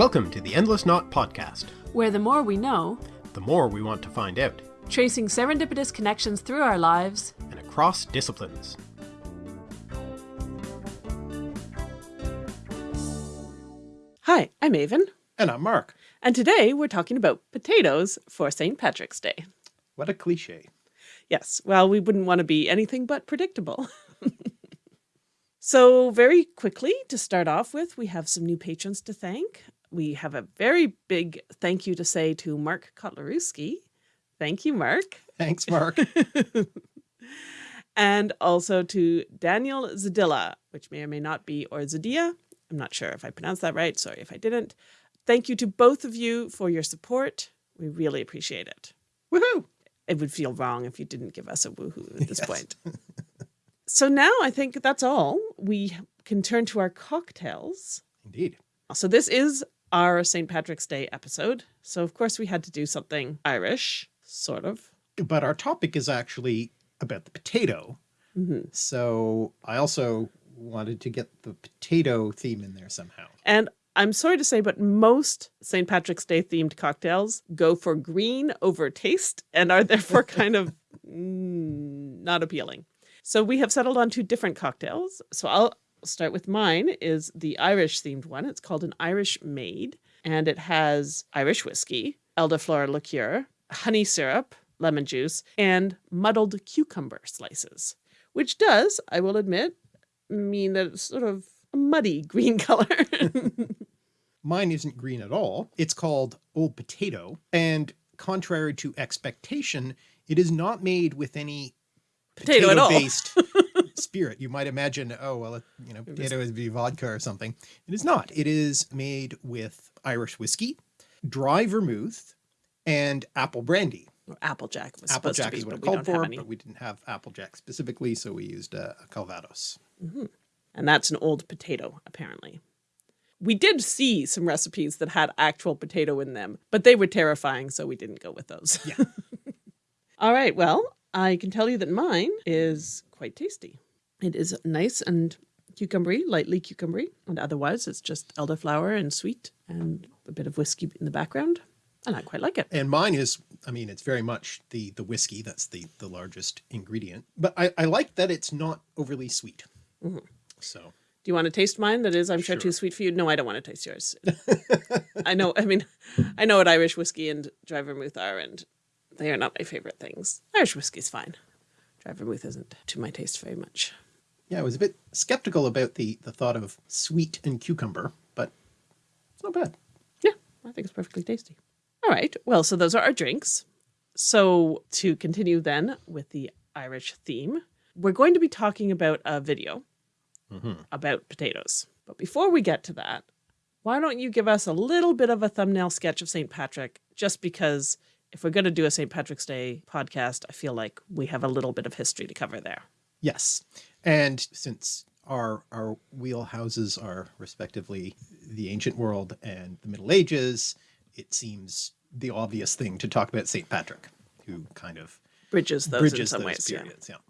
Welcome to the Endless Knot Podcast, where the more we know, the more we want to find out, tracing serendipitous connections through our lives and across disciplines. Hi, I'm Aven. And I'm Mark. And today we're talking about potatoes for St. Patrick's Day. What a cliche. Yes, well, we wouldn't want to be anything but predictable. so very quickly to start off with, we have some new patrons to thank. We have a very big thank you to say to Mark Kotlarewski. Thank you, Mark. Thanks, Mark. and also to Daniel Zadilla, which may or may not be, or Zadia. I'm not sure if I pronounced that right. Sorry if I didn't. Thank you to both of you for your support. We really appreciate it. Woohoo! It would feel wrong if you didn't give us a woohoo at this yes. point. so now I think that's all. We can turn to our cocktails. Indeed. So this is our St. Patrick's Day episode. So of course we had to do something Irish, sort of. But our topic is actually about the potato. Mm -hmm. So I also wanted to get the potato theme in there somehow. And I'm sorry to say, but most St. Patrick's Day themed cocktails go for green over taste and are therefore kind of mm, not appealing. So we have settled on two different cocktails. So I'll start with mine is the Irish themed one. It's called an Irish Maid and it has Irish whiskey, elderflower liqueur, honey syrup, lemon juice, and muddled cucumber slices, which does, I will admit, mean that it's sort of a muddy green color. Mine isn't green at all. It's called Old Potato. And contrary to expectation, it is not made with any potato, potato based spirit. You might imagine, oh, well, it, you know, potato would be vodka or something. It is not. It is made with Irish whiskey, dry vermouth, and apple brandy. Applejack was Applejack be, is what it called for, but we didn't have Applejack specifically, so we used a, a Calvados. Mm -hmm. And that's an old potato, apparently. We did see some recipes that had actual potato in them, but they were terrifying, so we didn't go with those. Yeah. All right, well, I can tell you that mine is quite tasty. It is nice and cucumbery, lightly cucumbery, and otherwise it's just elderflower and sweet and a bit of whiskey in the background and I quite like it. And mine is, I mean, it's very much the the whiskey. That's the the largest ingredient. But I, I like that it's not overly sweet. Mm -hmm. So. Do you want to taste mine? That is, I'm sure, sure too sweet for you. No, I don't want to taste yours. I know. I mean, I know what Irish whiskey and dry vermouth are, and they are not my favorite things. Irish whiskey's fine. Dry vermouth isn't to my taste very much. Yeah, I was a bit skeptical about the the thought of sweet and cucumber, but it's not bad. Yeah, I think it's perfectly tasty. All right. Well, so those are our drinks. So to continue then with the Irish theme, we're going to be talking about a video mm -hmm. about potatoes. But before we get to that, why don't you give us a little bit of a thumbnail sketch of St. Patrick, just because if we're going to do a St. Patrick's Day podcast, I feel like we have a little bit of history to cover there. Yes. And since our, our wheelhouses are respectively the ancient world and the Middle Ages, it seems the obvious thing to talk about St. Patrick, who kind of bridges those bridges in some ways. Periods, yeah. yeah.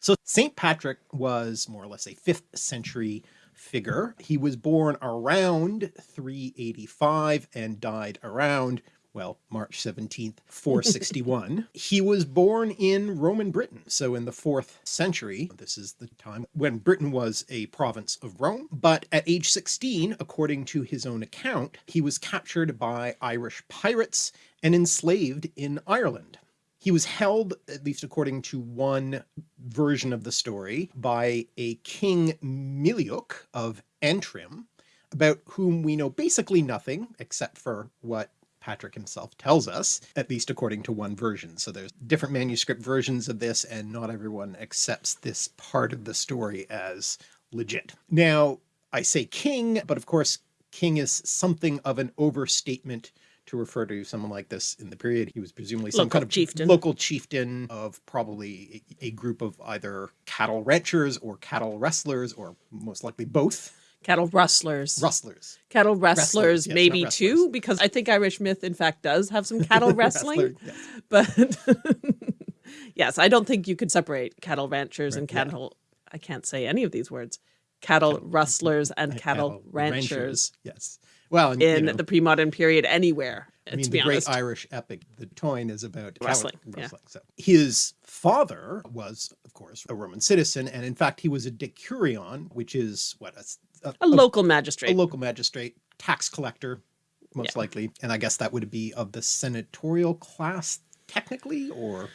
So St. Patrick was more or less a fifth century figure. He was born around 385 and died around well, March 17th, 461. he was born in Roman Britain, so in the fourth century. This is the time when Britain was a province of Rome. But at age 16, according to his own account, he was captured by Irish pirates and enslaved in Ireland. He was held, at least according to one version of the story, by a King Miliuk of Antrim, about whom we know basically nothing except for what Patrick himself tells us, at least according to one version. So there's different manuscript versions of this and not everyone accepts this part of the story as legit. Now, I say king, but of course, king is something of an overstatement to refer to someone like this in the period. He was presumably some local kind of chieftain. local chieftain of probably a, a group of either cattle ranchers or cattle wrestlers, or most likely both cattle rustlers. Rustlers. Cattle wrestlers, yes, maybe too, because I think Irish myth, in fact, does have some cattle wrestling. yes. But yes, I don't think you could separate cattle ranchers right, and cattle. Yeah. I can't say any of these words. Cattle, cattle rustlers and cattle, cattle ranchers. ranchers. Yes. Well, and, you in know, the pre-modern period anywhere. I mean, the great. Irish epic, The Táin, is about Wrestling, yeah. wrestling. So his father was, of course, a Roman citizen, and in fact, he was a decurion, which is what a, a- a local magistrate. a local magistrate, tax collector, most likely, and I guess that would be of the senatorial class, technically, or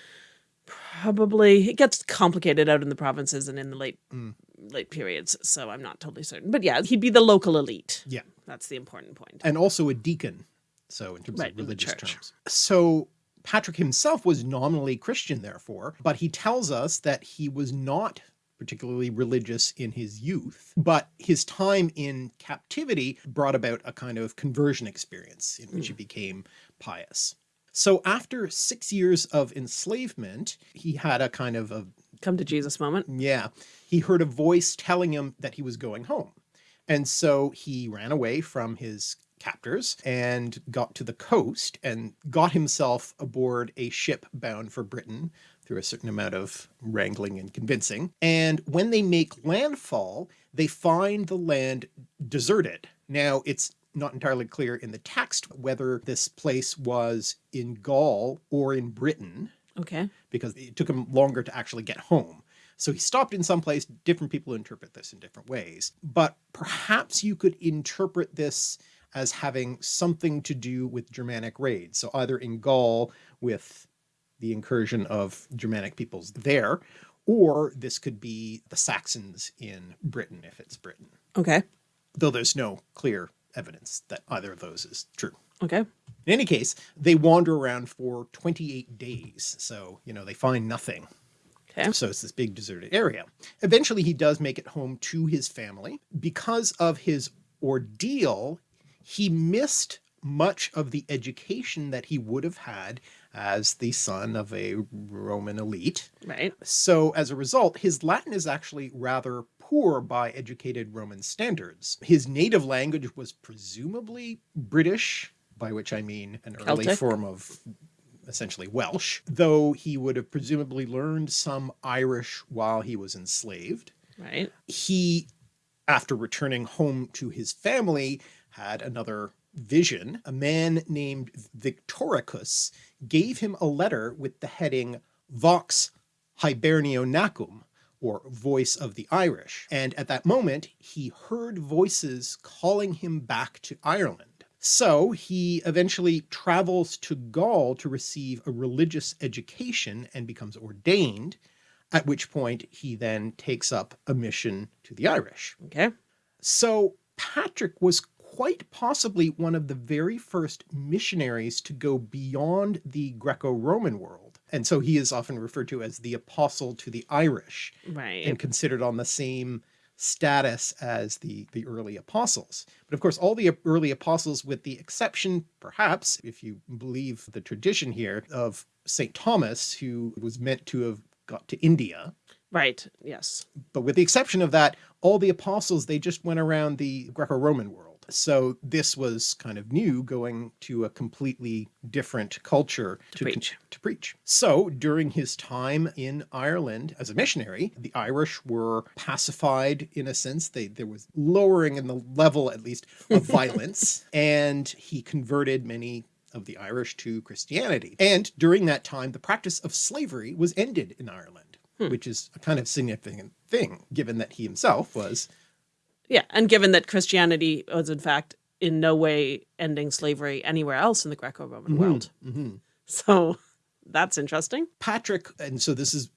Probably it gets complicated out in the provinces and in the late Mm. late periods, so I'm not totally certain. But yeah, he'd be the local elite. yeah, That's the important point. and also a deacon. So in terms Right, of religious terms, so. Patrick himself was nominally Christian, therefore, but he tells us that he was not particularly religious in his youth, but his time in captivity brought about a kind of conversion experience in which he hmm. became pious. So after six years of enslavement, he had a kind of a Come to Jesus moment. yeah, he heard a voice telling him that he was going home. And so he ran away from his captors and got to the coast and got himself aboard a ship bound for Britain through a certain amount of wrangling and convincing. And when they make landfall, they find the land deserted. Now, it's not entirely clear in the text whether this place was in Gaul or in Britain Okay. because it took him longer to actually get home. So he stopped in some place. Different people interpret this in different ways, but perhaps you could interpret this as having something to do with Germanic raids. So either in Gaul with the incursion of Germanic peoples there, or this could be the Saxons in Britain if it's Britain, Okay. though there's no clear evidence that either of those is true. Okay. In any case, they wander around for 28 days. So, you know, they find nothing. Okay. So it's this big deserted area. Eventually, he does make it home to his family. Because of his ordeal, he missed much of the education that he would have had as the son of a Roman elite. Right. So as a result, his Latin is actually rather poor by educated Roman standards. His native language was presumably British, by which I mean an early form of essentially Welsh, though he would have presumably learned some Irish while he was enslaved. Right. He, after returning home to his family, had another vision. A man named Victoricus gave him a letter with the heading Vox Hiberionacum, or Voice of the Irish. And at that moment, he heard voices calling him back to Ireland. So he eventually travels to Gaul to receive a religious education and becomes ordained, at which point he then takes up a mission to the Irish. Okay. So Patrick was quite possibly one of the very first missionaries to go beyond the Greco-Roman world. And so he is often referred to as the apostle to the Irish Right. and considered on the same status as the, the early apostles. But of course, all the early apostles, with the exception, perhaps, if you believe the tradition here, of St. Thomas, who was meant to have got to India, right. Yes. but with the exception of that, all the apostles, they just went around the Greco-Roman world. So this was kind of new going to a completely different culture to, preach. to preach. So during his time in Ireland as a missionary, the Irish were pacified in a sense. They, there was lowering in the level, at least, of violence. And he converted many of the Irish to Christianity. And during that time, the practice of slavery was ended in Ireland, hmm. which is a kind of significant thing, given that he himself was Yeah. And given that Christianity was in fact in no way ending slavery anywhere else in the Greco-Roman world. mhm. So that's interesting. Patrick, and so this is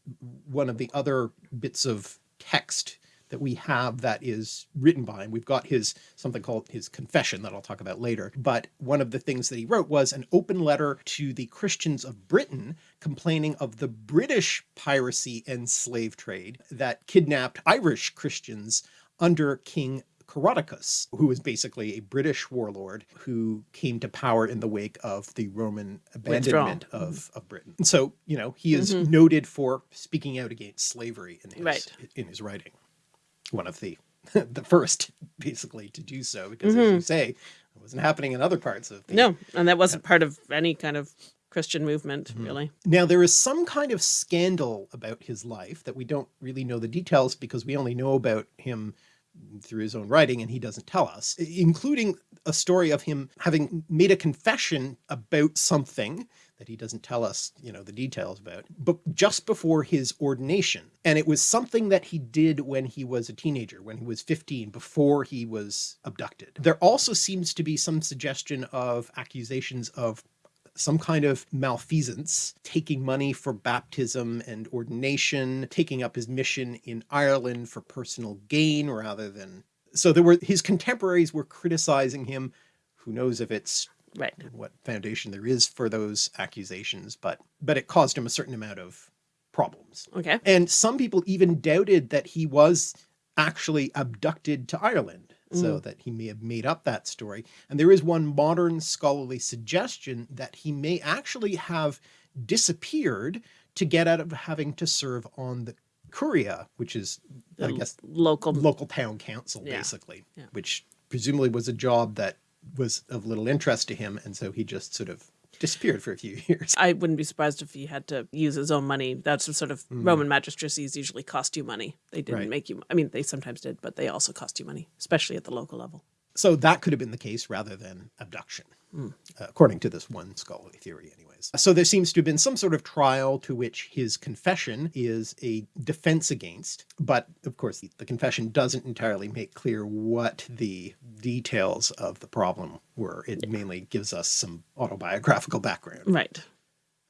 one of the other bits of text that we have that is written by him. We've got his something called his confession that I'll talk about later. But one of the things that he wrote was an open letter to the Christians of Britain complaining of the British piracy and slave trade that kidnapped Irish Christians under King Coroticus, who was basically a British warlord who came to power in the wake of the Roman abandonment of, mm-hmm. of Britain. And so, you know, he is mm-hmm. noted for speaking out against slavery in his Right. in his writing. One of the the first basically to do so, because as you mm-hmm. say, it wasn't happening in other parts of the No, and that wasn't part of any kind of Christian movement, Mm-hmm. really. Now, there is some kind of scandal about his life that we don't really know the details because we only know about him through his own writing and he doesn't tell us, including a story of him having made a confession about something that he doesn't tell us, you know, the details about, but just before his ordination. And it was something that he did when he was a teenager, when he was 15, before he was abducted. There also seems to be some suggestion of accusations of some kind of malfeasance, taking money for baptism and ordination, taking up his mission in Ireland for personal gain rather than... So there were his contemporaries were criticizing him. Who knows if it's right what foundation there is for those accusations, but but it caused him a certain amount of problems. Okay. And some people even doubted that he was actually abducted to Ireland so mm. that he may have made up that story. And there is one modern scholarly suggestion that he may actually have disappeared to get out of having to serve on the Curia, which is, I guess, local local town council, Yeah. basically, Yeah. which presumably was a job that was of little interest to him. And so he just sort of disappeared for a few years. I wouldn't be surprised if he had to use his own money. That's sort of Roman magistracies usually cost you money. They didn't Mm. Right. make you, I mean, they sometimes did, but they also cost you money, especially at the local level. So that could have been the case rather than abduction, Hmm. uh, according to this one scholarly theory So there seems to have been some sort of trial to which his confession is a defense against, but of course the, the confession doesn't entirely make clear what the details of the problem were. It mainly gives us some autobiographical background. Right.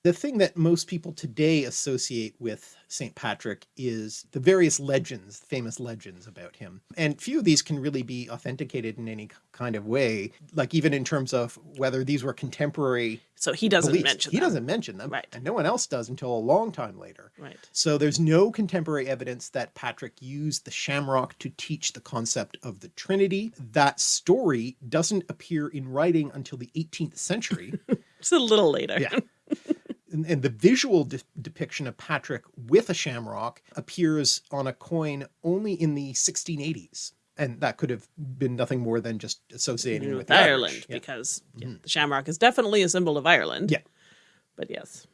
The thing that most people today associate with St. Patrick is the various legends, famous legends about him. And few of these can really be authenticated in any kind of way, like even in terms of whether these were contemporary So he doesn't beliefs. mention He them. doesn't mention them, Right. and no one else does until a long time later. Right. So there's no contemporary evidence that Patrick used the shamrock to teach the concept of the Trinity. That story doesn't appear in writing until the 18th century. it's a little later. Yeah. and, and the visual de depiction of Patrick with a shamrock appears on a coin only in the 1680s. And that could have been nothing more than just associating with, with the Irish. Ireland, Yeah. Mm-hmm. because the shamrock is definitely a symbol of Ireland. Yeah. But yes.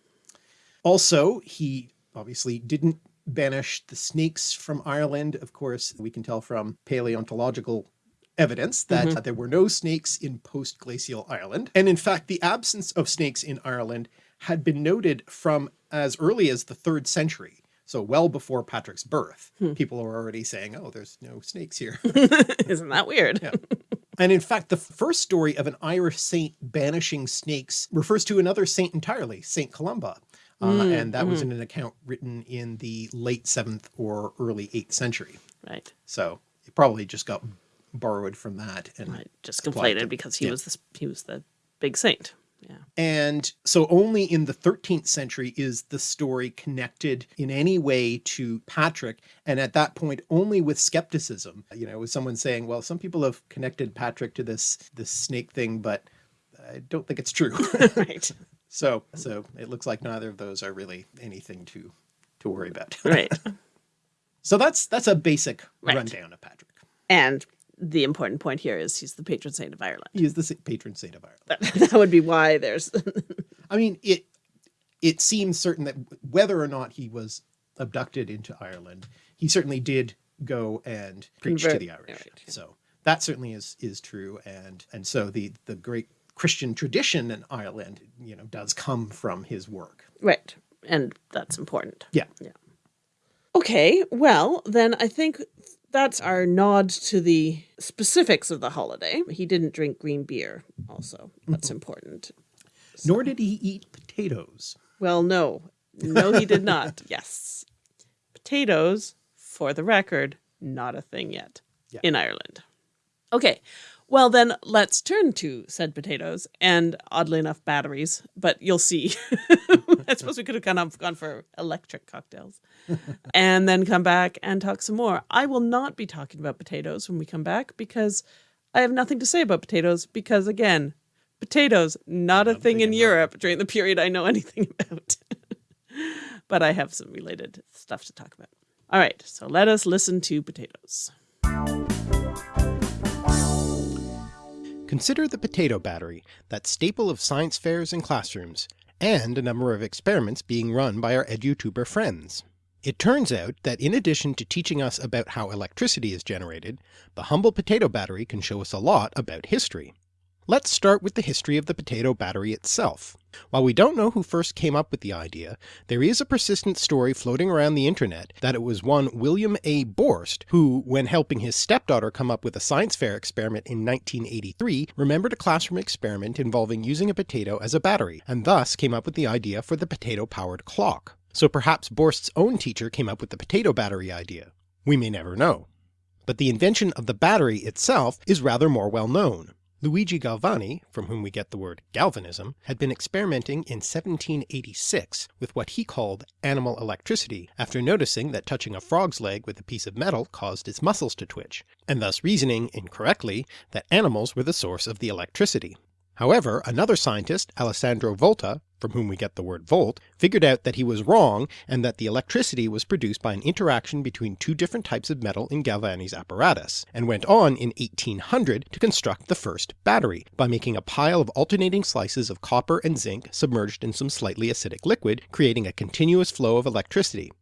Also, he obviously didn't banish the snakes from Ireland. Of course, we can tell from paleontological evidence that there were no snakes in post-glacial Ireland. And in fact, the absence of snakes in Ireland had been noted from as early as the third century. So well before Patrick's birth, hmm. people were already saying, oh, there's no snakes here. Isn't that weird? And in fact, the first story of an Irish saint banishing snakes refers to another saint entirely, Saint Columba. Uh, hmm, and that was hmm. in an account written in the late seventh or early eighth century. Right. So it probably just got borrowed from that. And, Right. Just conflated because he yeah. was the he was the big saint. Yeah. and so only in the 13th century is the story connected in any way to Patrick. And at that point, only with skepticism, you know, with someone saying, well, some people have connected Patrick to this, this snake thing, but I don't think it's true. right. So, so it looks like neither of those are really anything to, to worry about. Right. So that's, that's a basic Right. rundown of Patrick. And the important point here is he's the patron saint of Ireland. He is the patron saint of Ireland. That, that would be why there's I mean, it, it seems certain that whether or not he was abducted into Ireland, he certainly did go and preach to the Irish. right. So that certainly is, is true. And, and so the, the great Christian tradition in Ireland, you know, does come from his work. right. And that's important. Yeah. Yeah. Okay, well, then I think that's our nod to the specifics of the holiday. He didn't drink green beer, also. That's mm-hmm. important. Nor did he eat potatoes. Well, no. No, he did not. yes. Potatoes, for the record, not a thing yet Yeah. in Ireland. Okay. Well, then let's turn to said potatoes and oddly enough, batteries, but you'll see. I suppose we could have gone, on, gone for electric cocktails and then come back and talk some more. I will not be talking about potatoes when we come back because I have nothing to say about potatoes because, again, potatoes, not a thing in Europe during the period I know anything about. but I have some related stuff to talk about. All right, so let us listen to potatoes. Consider the potato battery, that staple of science fairs and classrooms, and a number of experiments being run by our EduTuber friends. It turns out that in addition to teaching us about how electricity is generated, the humble potato battery can show us a lot about history. Let's start with the history of the potato battery itself. While we don't know who first came up with the idea, there is a persistent story floating around the internet that it was one William A. Borst who, when helping his stepdaughter come up with a science fair experiment in 1983, remembered a classroom experiment involving using a potato as a battery, and thus came up with the idea for the potato-powered clock. So perhaps Borst's own teacher came up with the potato battery idea. We may never know. But the invention of the battery itself is rather more well known. Luigi Galvani, from whom we get the word galvanism, had been experimenting in 1786 with what he called animal electricity after noticing that touching a frog's leg with a piece of metal caused its muscles to twitch, and thus reasoning, incorrectly, that animals were the source of the electricity. However, another scientist, Alessandro Volta, from whom we get the word volt, figured out that he was wrong and that the electricity was produced by an interaction between two different types of metal in Galvani's apparatus, and went on in 1800 to construct the first battery by making a pile of alternating slices of copper and zinc submerged in some slightly acidic liquid, creating a continuous flow of electricity.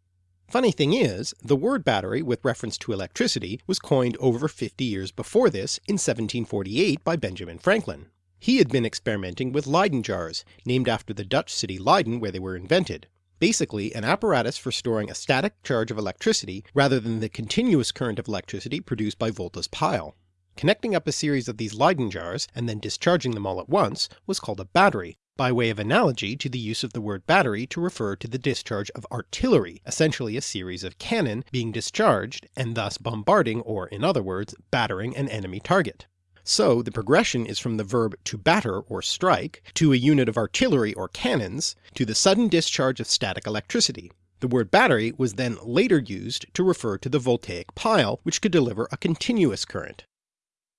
Funny thing is, the word battery with reference to electricity was coined over 50 years before this in 1748 by Benjamin Franklin. He had been experimenting with Leyden jars, named after the Dutch city Leiden where they were invented. Basically an apparatus for storing a static charge of electricity rather than the continuous current of electricity produced by Volta's pile. Connecting up a series of these Leyden jars and then discharging them all at once was called a battery, by way of analogy to the use of the word battery to refer to the discharge of artillery, essentially a series of cannon being discharged and thus bombarding or in other words battering an enemy target. So the progression is from the verb to batter or strike, to a unit of artillery or cannons, to the sudden discharge of static electricity. The word battery was then later used to refer to the voltaic pile which could deliver a continuous current.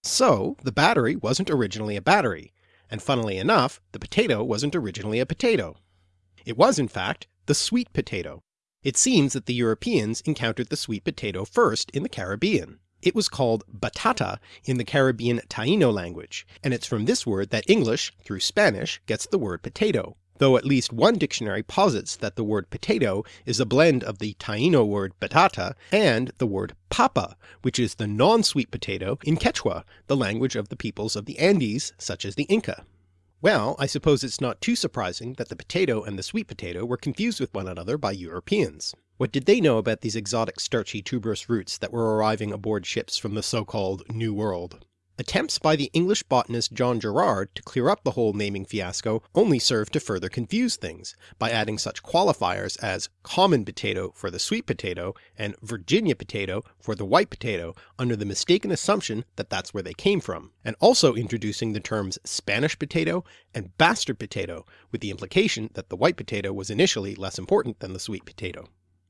So the battery wasn't originally a battery, and funnily enough the potato wasn't originally a potato. It was in fact the sweet potato. It seems that the Europeans encountered the sweet potato first in the Caribbean. It was called batata in the Caribbean Taino language, and it's from this word that English, through Spanish, gets the word potato, though at least one dictionary posits that the word potato is a blend of the Taino word batata and the word papa, which is the non-sweet potato in Quechua, the language of the peoples of the Andes such as the Inca. Well, I suppose it's not too surprising that the potato and the sweet potato were confused with one another by Europeans. What did they know about these exotic starchy tuberous roots that were arriving aboard ships from the so-called New World? Attempts by the English botanist John Gerard to clear up the whole naming fiasco only served to further confuse things, by adding such qualifiers as common potato for the sweet potato and Virginia potato for the white potato under the mistaken assumption that that's where they came from, and also introducing the terms Spanish potato and bastard potato with the implication that the white potato was initially less important than the sweet potato.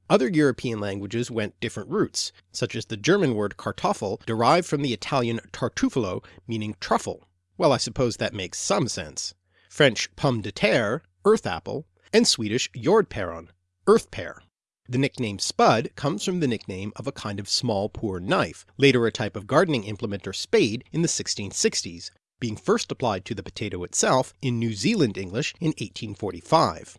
Other European languages went different routes, such as the German word Kartoffel derived from the Italian tartufolo meaning truffle. Well I suppose that makes some sense. French pomme de terre, earth apple, and Swedish jordpäron, earth pear. The nickname spud comes from the nickname of a kind of small poor knife, later a type of gardening implement or spade in the 1660s, being first applied to the potato itself in New Zealand English in 1845.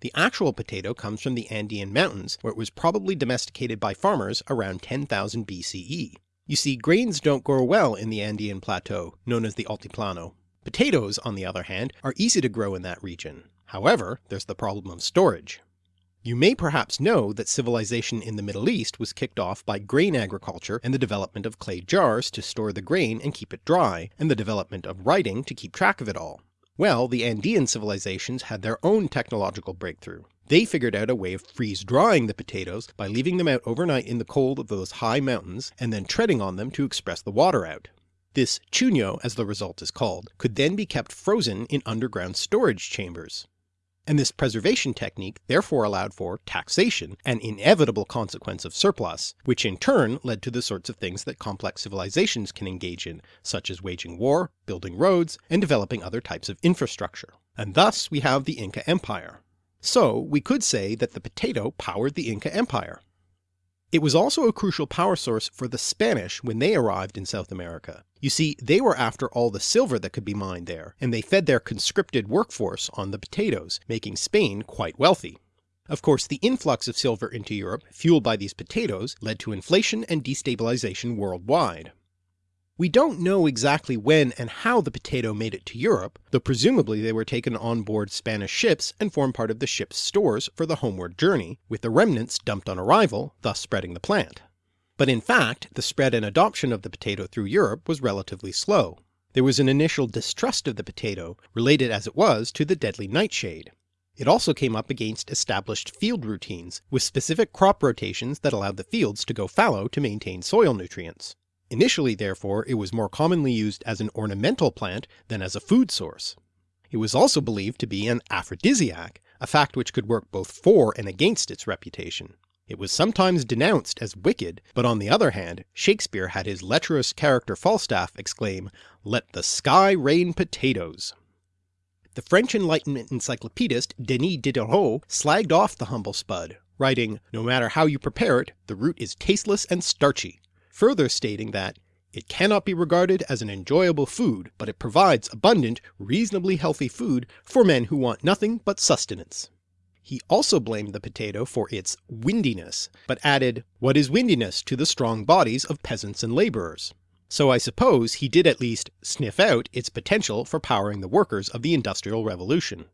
The actual potato comes from the Andean mountains where it was probably domesticated by farmers around 10,000 BCE. You see grains don't grow well in the Andean plateau, known as the Altiplano. Potatoes, on the other hand, are easy to grow in that region. However, there's the problem of storage. You may perhaps know that civilization in the Middle East was kicked off by grain agriculture and the development of clay jars to store the grain and keep it dry, and the development of writing to keep track of it all. Well, the Andean civilizations had their own technological breakthrough. They figured out a way of freeze-drying the potatoes by leaving them out overnight in the cold of those high mountains and then treading on them to express the water out. This chuño, as the result is called, could then be kept frozen in underground storage chambers and this preservation technique therefore allowed for taxation, an inevitable consequence of surplus, which in turn led to the sorts of things that complex civilizations can engage in, such as waging war, building roads, and developing other types of infrastructure. And thus we have the Inca Empire. So we could say that the potato powered the Inca Empire. It was also a crucial power source for the Spanish when they arrived in South America. You see, they were after all the silver that could be mined there, and they fed their conscripted workforce on the potatoes, making Spain quite wealthy. Of course the influx of silver into Europe fueled by these potatoes led to inflation and destabilization worldwide. We don't know exactly when and how the potato made it to Europe, though presumably they were taken on board Spanish ships and formed part of the ship's stores for the homeward journey, with the remnants dumped on arrival, thus spreading the plant. But in fact, the spread and adoption of the potato through Europe was relatively slow. There was an initial distrust of the potato, related as it was to the deadly nightshade. It also came up against established field routines, with specific crop rotations that allowed the fields to go fallow to maintain soil nutrients. Initially therefore it was more commonly used as an ornamental plant than as a food source. It was also believed to be an aphrodisiac, a fact which could work both for and against its reputation. It was sometimes denounced as wicked, but on the other hand Shakespeare had his lecherous character Falstaff exclaim, let the sky rain potatoes. The French Enlightenment encyclopedist Denis Diderot slagged off the humble spud, writing, no matter how you prepare it, the root is tasteless and starchy, further stating that it cannot be regarded as an enjoyable food, but it provides abundant, reasonably healthy food for men who want nothing but sustenance. He also blamed the potato for its windiness, but added, what is windiness to the strong bodies of peasants and labourers? So I suppose he did at least sniff out its potential for powering the workers of the Industrial Revolution.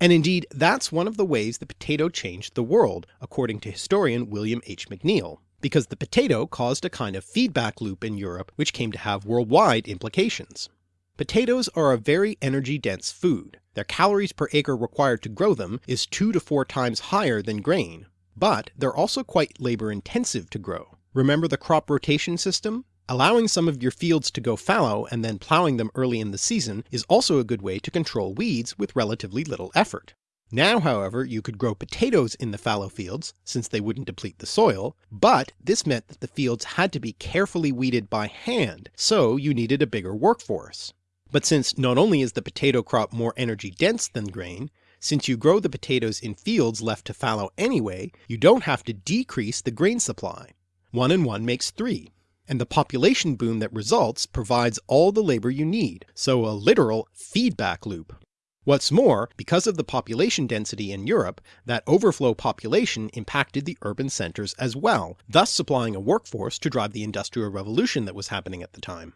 And indeed that's one of the ways the potato changed the world, according to historian William H. McNeill because the potato caused a kind of feedback loop in Europe which came to have worldwide implications. Potatoes are a very energy dense food. Their calories per acre required to grow them is 2 to 4 times higher than grain, but they're also quite labour intensive to grow. Remember the crop rotation system? Allowing some of your fields to go fallow and then ploughing them early in the season is also a good way to control weeds with relatively little effort. Now however you could grow potatoes in the fallow fields, since they wouldn't deplete the soil, but this meant that the fields had to be carefully weeded by hand, so you needed a bigger workforce. But since not only is the potato crop more energy dense than grain, since you grow the potatoes in fields left to fallow anyway, you don't have to decrease the grain supply. One and one makes three, and the population boom that results provides all the labour you need, so a literal feedback loop. What's more, because of the population density in Europe, that overflow population impacted the urban centres as well, thus supplying a workforce to drive the industrial revolution that was happening at the time.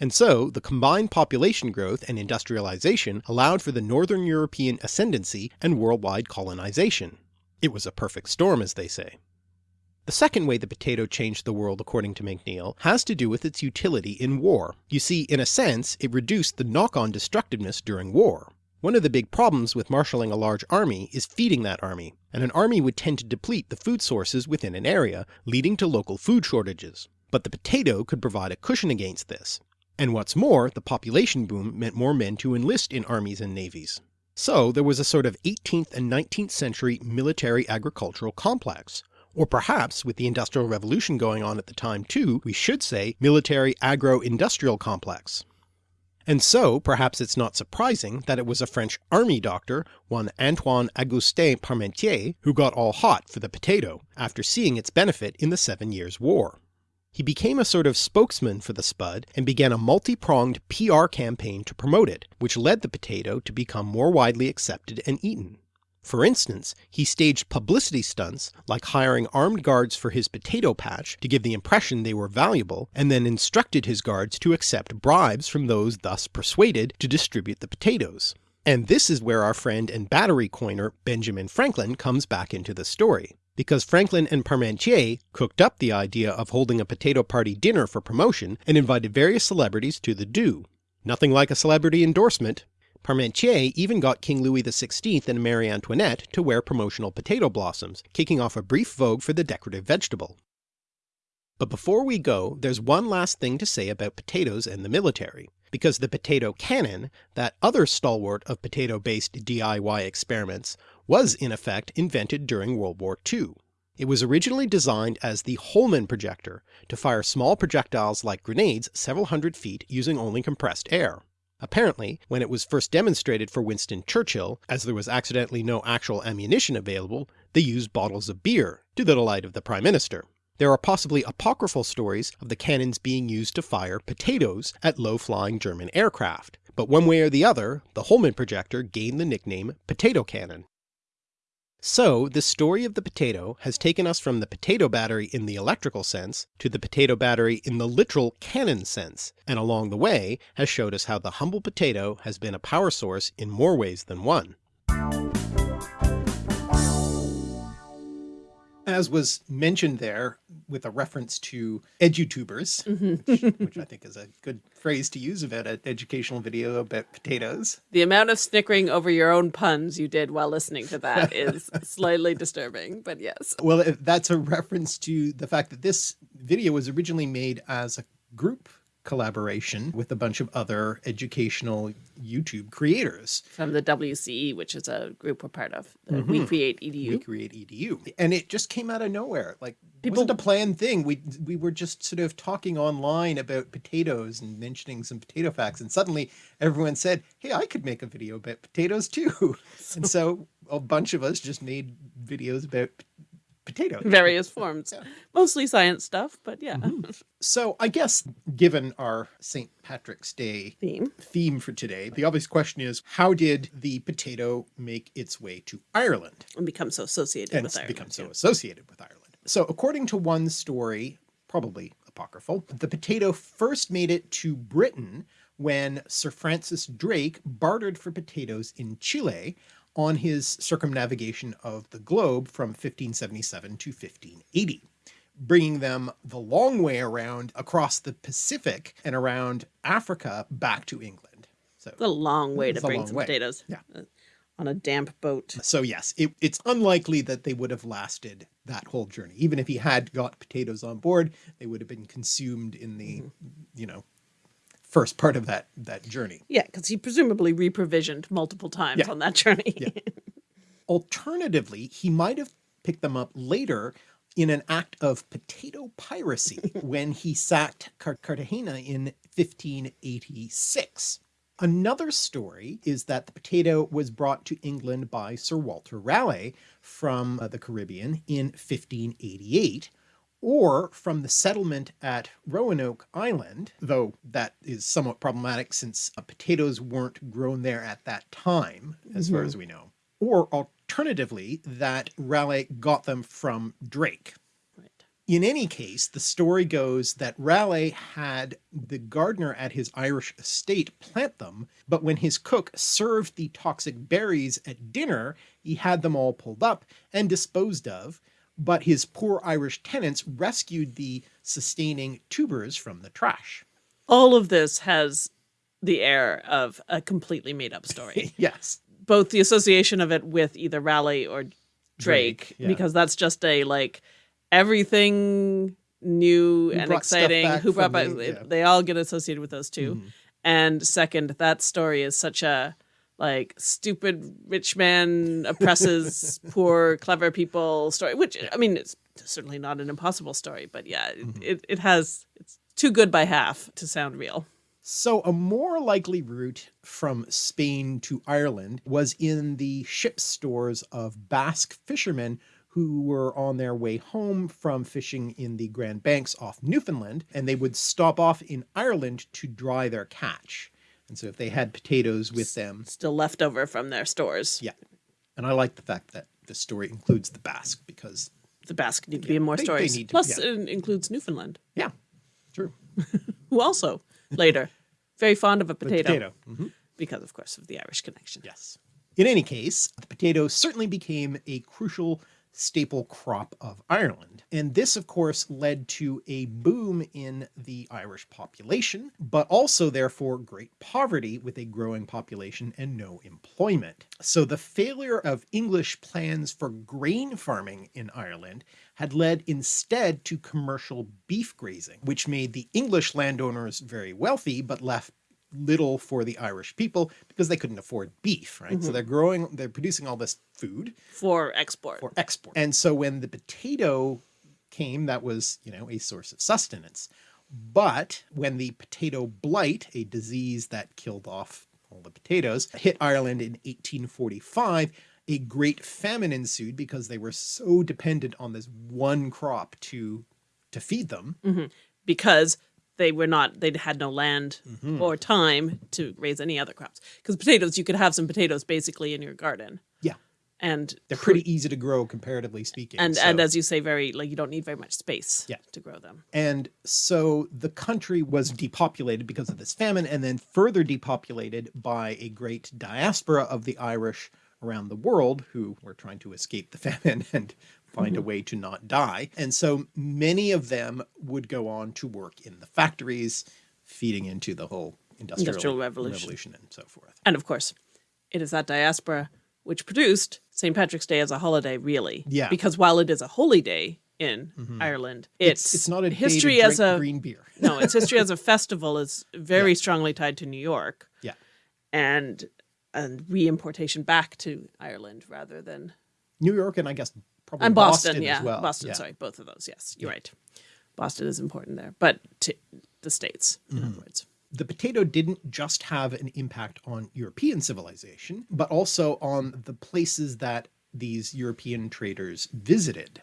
And so the combined population growth and industrialization allowed for the northern European ascendancy and worldwide colonization. It was a perfect storm as they say. The second way the potato changed the world according to McNeill has to do with its utility in war. You see, in a sense, it reduced the knock-on destructiveness during war. One of the big problems with marshalling a large army is feeding that army, and an army would tend to deplete the food sources within an area, leading to local food shortages. But the potato could provide a cushion against this. And what's more, the population boom meant more men to enlist in armies and navies. So there was a sort of 18th and 19th century military agricultural complex, or perhaps with the Industrial Revolution going on at the time too, we should say military agro-industrial complex. And so perhaps it's not surprising that it was a French army doctor, one Antoine Augustin Parmentier, who got all hot for the potato, after seeing its benefit in the Seven Years' War. He became a sort of spokesman for the spud and began a multi-pronged PR campaign to promote it, which led the potato to become more widely accepted and eaten. For instance, he staged publicity stunts like hiring armed guards for his potato patch to give the impression they were valuable, and then instructed his guards to accept bribes from those thus persuaded to distribute the potatoes. And this is where our friend and battery coiner Benjamin Franklin comes back into the story, because Franklin and Parmentier cooked up the idea of holding a potato party dinner for promotion and invited various celebrities to the do. Nothing like a celebrity endorsement, Parmentier even got King Louis XVI and Marie Antoinette to wear promotional potato blossoms, kicking off a brief vogue for the decorative vegetable. But before we go, there's one last thing to say about potatoes and the military, because the potato cannon, that other stalwart of potato-based DIY experiments, was in effect invented during World War II. It was originally designed as the Holman projector, to fire small projectiles like grenades several hundred feet using only compressed air. Apparently, when it was first demonstrated for Winston Churchill, as there was accidentally no actual ammunition available, they used bottles of beer, to the delight of the Prime Minister. There are possibly apocryphal stories of the cannons being used to fire potatoes at low-flying German aircraft, but one way or the other, the Holman projector gained the nickname potato cannon. So, the story of the potato has taken us from the potato battery in the electrical sense to the potato battery in the literal cannon sense, and along the way has showed us how the humble potato has been a power source in more ways than one. As was mentioned there, with a reference to edutubers, mm-hmm. which, which I think is a good phrase to use about an educational video about potatoes. The amount of snickering over your own puns you did while listening to that is slightly disturbing, but yes. Well, that's a reference to the fact that this video was originally made as a group collaboration with a bunch of other educational YouTube creators. From the WCE, which is a group we're part of, the We Create EDU. We create edu and it just came out of nowhere. Like People- it wasn't a planned thing. We we were just sort of talking online about potatoes and mentioning some potato facts. And suddenly everyone said hey i could make a video about potatoes too. And so a bunch of us just made videos about p- potatoes various forms. Yeah. Mostly science stuff, but yeah. Mm-hmm. so i guess given our st patrick's day Theme. theme for today the obvious question is how did the potato make its way to ireland And become so associated and with Ireland. become so too. associated with Ireland. So according to one story, probably apocryphal, the potato first made it to Britain when Sir Francis Drake bartered for potatoes in Chile on his circumnavigation of the globe from 1577 to 1580 bringing them the long way around across the Pacific and around Africa back to England. So a long way to bring some way. potatoes. Yeah. uh, On a damp boat. So yes, it, it's unlikely that they would have lasted that whole journey. Even if he had got potatoes on board, they would have been consumed in the, you know, first part of that that journey. Yeah, because he presumably reprovisioned multiple times Yeah. on that journey. Alternatively, he might have picked them up later in an act of potato piracy when he sacked Car- Cartagena in 1586. Another story is that the potato was brought to England by Sir Walter Raleigh from uh, the Caribbean in 1588, or from the settlement at Roanoke Island, though that is somewhat problematic since uh, potatoes weren't grown there at that time, as far as we know. Or alternatively, that Raleigh got them from Drake. Right. In any case, the story goes that Raleigh had the gardener at his Irish estate plant them, but when his cook served the toxic berries at dinner, he had them all pulled up and disposed of, but his poor Irish tenants rescued the sustaining tubers from the trash. All of this has the air of a completely made up story. Yes. Both the association of it with either Raleigh or Drake, Drake, yeah. because that's just a like everything new and exciting. Who brought back? the- yeah. They all get associated with those 2 mm-hmm. And second, that story is such a like stupid rich man oppresses poor clever people story. Which I mean, it's certainly not an impossible story, but yeah, it, Mm-hmm. it, it has it's too good by half to sound real. So a more likely route from Spain to Ireland was in the ship stores of Basque fishermen who were on their way home from fishing in the Grand Banks off Newfoundland, and they would stop off in Ireland to dry their catch. And so if they had potatoes with them, Still left over from their stores. yeah. And I like the fact that the story includes the Basque because, The Basque need to be in more they- they stories. need to- Plus, yeah. it includes Newfoundland, yeah, true. who also later very fond of a potato, Potato. Mhm. because, of course, of the Irish connection. Yes. In any case, the potato certainly became a crucial staple crop of Ireland. And this, of course, led to a boom in the Irish population, but also, therefore, great poverty with a growing population and no employment. So the failure of English plans for grain farming in Ireland had led instead to commercial beef grazing, which made the English landowners very wealthy, but left little for the Irish people because they couldn't afford beef, right? So mm-hmm. they're growing, they're producing all this food For export. for export. And so when the potato came, that was, you know, a source of sustenance. But when the potato blight, a disease that killed off all the potatoes, hit Ireland in 1845, a great famine ensued because they were so dependent on this one crop to to feed them. Mm-hmm. because they were not they had no land Mm-hmm. or time to raise any other crops because potatoes you could have some potatoes basically in your garden Yeah. and They're pretty easy to grow comparatively speaking. and so- and as you say, very like you don't need very much space Yeah. to grow them. And so the country was depopulated because of this famine and then further depopulated by a great diaspora of the Irish around the world who were trying to escape the famine and find a mm-hmm. way to not die. And so many of them would go on to work in the factories, feeding into the whole industrial, Industrial revolution. revolution and so forth. And of course, it is that diaspora which produced St. Patrick's Day as a holiday, really. Yeah. Because while it is a holy day in mm-hmm. Ireland, it's It's not a history as a green beer. no, its history as a festival is very strongly tied to New York Yeah. and and reimportation back to Ireland rather than New York and I guess probably and Boston, Boston, yeah, well. Boston. Yeah. Sorry, both of those. Yes, you're right. Boston is important there, but to the states, in Mm-hmm. other words. the potato didn't just have an impact on European civilization, but also on the places that these European traders visited.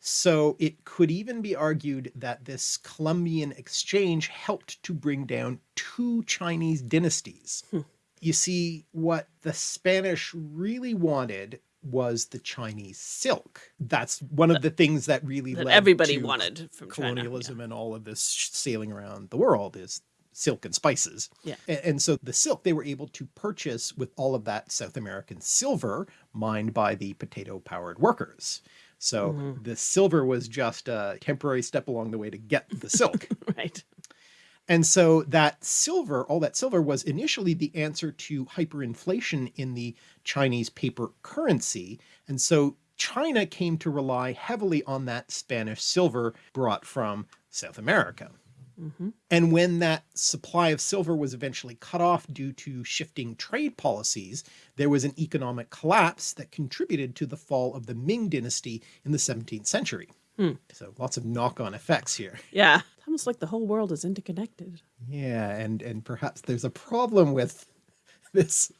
So it could even be argued that this Columbian exchange helped to bring down two Chinese dynasties. You see, what the Spanish really wanted was the Chinese silk. That's one of the things that really That led everybody wanted from China, yeah. colonialism and all of this sailing around the world is silk and spices. Yeah. And, so the silk they were able to purchase with all of that South American silver mined by the potato powered workers. So Mm-hmm. the silver was just a temporary step along the way to get the silk. Right. And so that silver, all that silver was initially the answer to hyperinflation in the Chinese paper currency. And so China came to rely heavily on that Spanish silver brought from South America. Mm-hmm. And when that supply of silver was eventually cut off due to shifting trade policies, there was an economic collapse that contributed to the fall of the Ming dynasty in the 17th century. Hmm. So lots of knock-on effects here. Yeah. It's almost like the whole world is interconnected. Yeah, and and perhaps there's a problem with this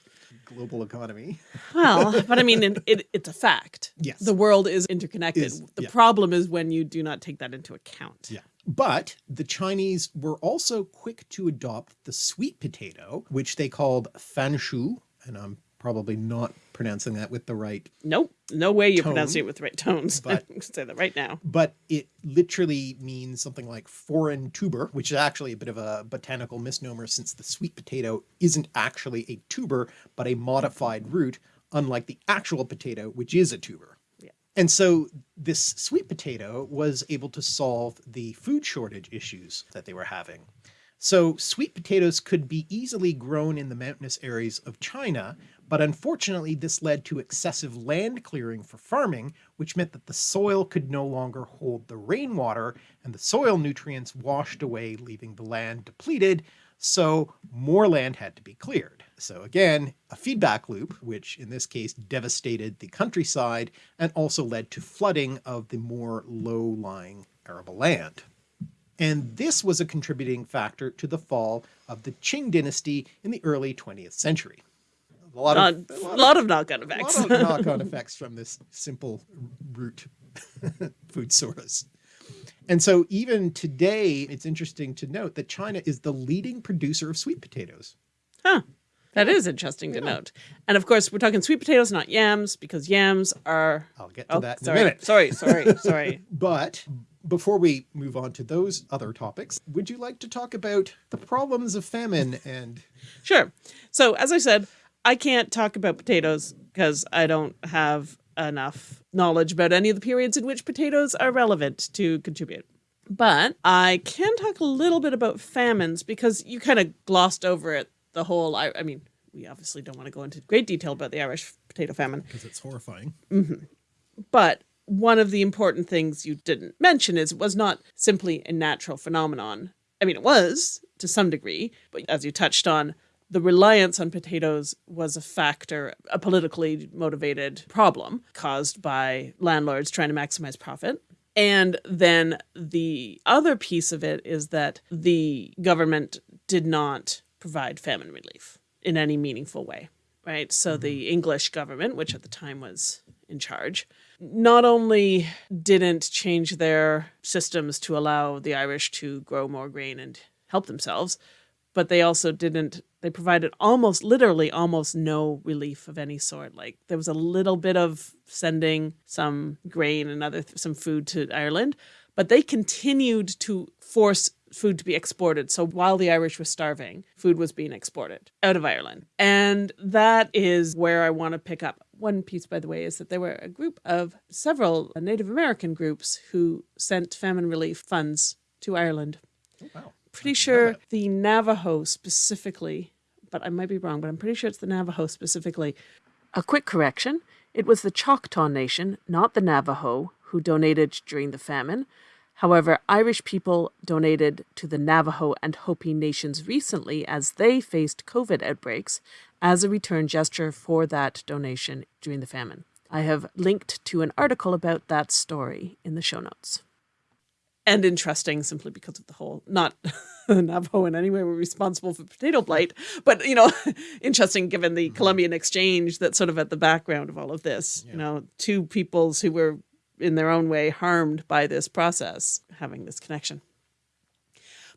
global economy. Well, but I mean, it, it, it's a fact. Yes. The world is interconnected. Is- the yeah. problem is when you do not take that into account. Yeah. But the Chinese were also quick to adopt the sweet potato, which they called fanshu, and I'm probably not pronouncing that with the right, Nope. No way you're Tone, pronouncing it with the right tones. but- I'm gonna say that right now. but it literally means something like foreign tuber, which is actually a bit of a botanical misnomer since the sweet potato isn't actually a tuber, but a modified root, unlike the actual potato, which is a tuber. Yeah. And so this sweet potato was able to solve the food shortage issues that they were having. So sweet potatoes could be easily grown in the mountainous areas of China, but unfortunately this led to excessive land clearing for farming, which meant that the soil could no longer hold the rainwater and the soil nutrients washed away, leaving the land depleted. So more land had to be cleared. So again, a feedback loop, which in this case devastated the countryside and also led to flooding of the more low-lying arable land. And this was a contributing factor to the fall of the Qing dynasty in the early 20th century. A lot Not, of, a lot lot of knock-on of, effects. lot of knock-on effects from this simple root food source. And so even today, it's interesting to note that China is the leading producer of sweet potatoes. Huh. That is interesting to note. And of course, we're talking sweet potatoes, not yams, because yams are. I'll get to Oh, that in sorry, a minute. sorry, sorry, sorry. But before we move on to those other topics, would you like to talk about the problems of famine and Sure. So, as I said, I can't talk about potatoes because I don't have enough knowledge about any of the periods in which potatoes are relevant to contribute. But I can talk a little bit about famines because you kind of glossed over it the whole. I, I mean, we obviously don't want to go into great detail about the Irish potato famine, because it's horrifying? Mm-hmm. but one of the important things you didn't mention is it was not simply a natural phenomenon. I mean, it was to some degree, but as you touched on, the reliance on potatoes was a factor, a politically motivated problem caused by landlords trying to maximize profit. And then the other piece of it is that the government did not provide famine relief in any meaningful way, right? So the mm-hmm. English government, which at the time was in charge, not only didn't change their systems to allow the Irish to grow more grain and help themselves, but they also didn't they provided almost literally almost no relief of any sort. Like there was a little bit of sending some grain and other some food to Ireland but they continued to force food to be exported. So while the Irish were starving food was being exported out of Ireland. And that is where I want to pick up. One piece by the way is that there were a group of several Native American groups who sent famine relief funds to Ireland. Oh, wow. Pretty sure the Navajo specifically, but I might be wrong, but I'm pretty sure it's the Navajo specifically. A quick correction it was the Choctaw Nation, not the Navajo, who donated during the famine. However, Irish people donated to the Navajo and Hopi nations recently as they faced COVID outbreaks as a return gesture for that donation during the famine. I have linked to an article about that story in the show notes and interesting simply because of the whole not the Navajo in any way were responsible for potato blight, but you know, interesting given the mm-hmm. Columbian exchange that's sort of at the background of all of this. You know, two peoples who were in their own way harmed by this process having this connection.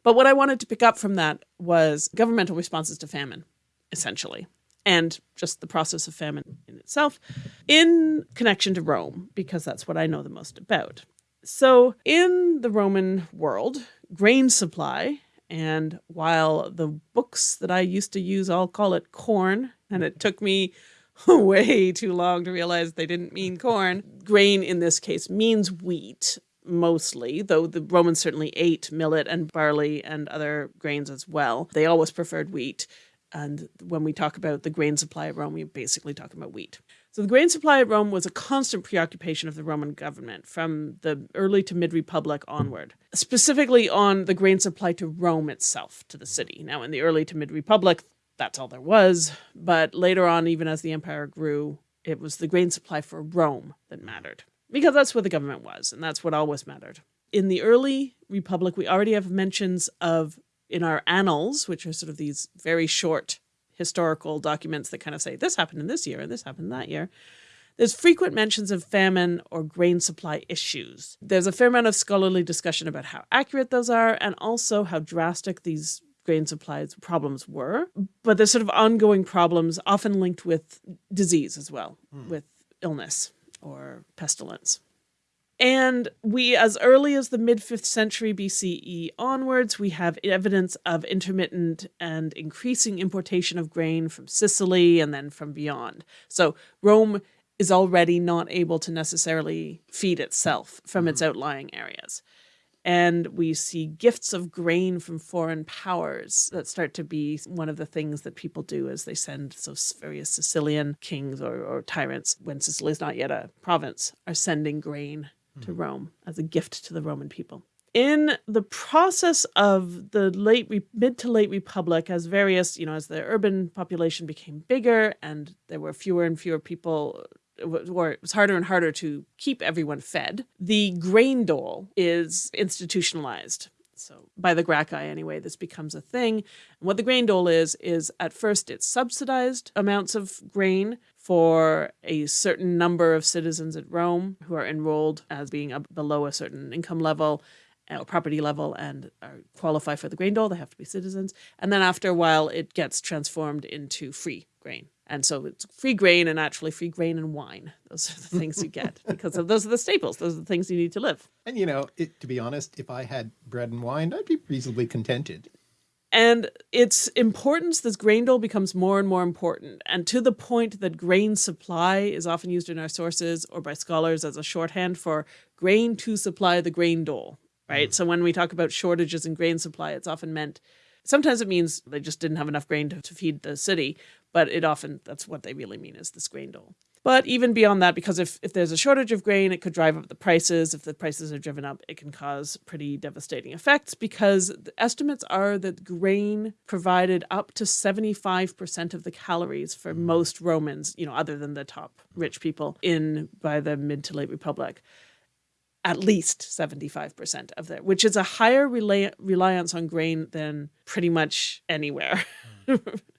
But what I wanted to pick up from that was governmental responses to famine, essentially, and just the process of famine in itself in connection to Rome, because that's what I know the most about. So, in the Roman world, grain supply, and while the books that I used to use all call it corn, and it took me way too long to realize they didn't mean corn, grain in this case means wheat mostly, though the Romans certainly ate millet and barley and other grains as well. They always preferred wheat. And when we talk about the grain supply at Rome, we're basically talking about wheat. So the grain supply at Rome was a constant preoccupation of the Roman government from the early to mid Republic onward, specifically on the grain supply to Rome itself, to the city. Now, in the early to mid Republic, that's all there was. But later on, even as the empire grew, it was the grain supply for Rome that mattered because that's where the government was, and that's what always mattered. In the early Republic, we already have mentions of in our annals, which are sort of these very short historical documents that kind of say this happened in this year and this happened that year. There's frequent mentions of famine or grain supply issues. There's a fair amount of scholarly discussion about how accurate those are and also how drastic these grain supplies problems were. But there's sort of ongoing problems, often linked with disease as well, hmm. with illness or pestilence. And we, as early as the mid 5th century BCE onwards, we have evidence of intermittent and increasing importation of grain from Sicily and then from beyond. So Rome is already not able to necessarily feed itself from its mm-hmm. outlying areas. And we see gifts of grain from foreign powers that start to be one of the things that people do as they send so various Sicilian kings or, or tyrants, when Sicily is not yet a province, are sending grain Hmm. to Rome as a gift to the Roman people. In the process of the late mid to late republic, as various, you know, as the urban population became bigger and there were fewer and fewer people, uh, or it was harder and harder to keep everyone fed, the grain dole is institutionalized. So by the Gracchi anyway, this becomes a thing. And what the grain dole is, is at first it's subsidized amounts of grain for a certain number of citizens at Rome who are enrolled as being below a certain income level uh, or property level and are qualify for the grain dole. They have to be citizens. And then after a while, it gets transformed into free grain. And so it's free grain and actually free grain and wine. Those are the things you get because of those are the staples. Those are the things you need to live. And you know, it, to be honest, if I had bread and wine, I'd be reasonably contented. And its importance, this grain dole becomes more and more important, and to the point that grain supply is often used in our sources or by scholars as a shorthand for grain to supply the grain dole, right? Mm. So when we talk about shortages in grain supply, it's often meant, sometimes it means they just didn't have enough grain to, to feed the city, but it often, that's what they really mean is this grain dole. But even beyond that, because if, if there's a shortage of grain, it could drive up the prices. If the prices are driven up, it can cause pretty devastating effects because the estimates are that grain provided up to 75% of the calories for mm. most Romans, you know, other than the top rich people in by the mid to late Republic. At least 75% of that, which is a higher rela- reliance on grain than pretty much anywhere. Mm.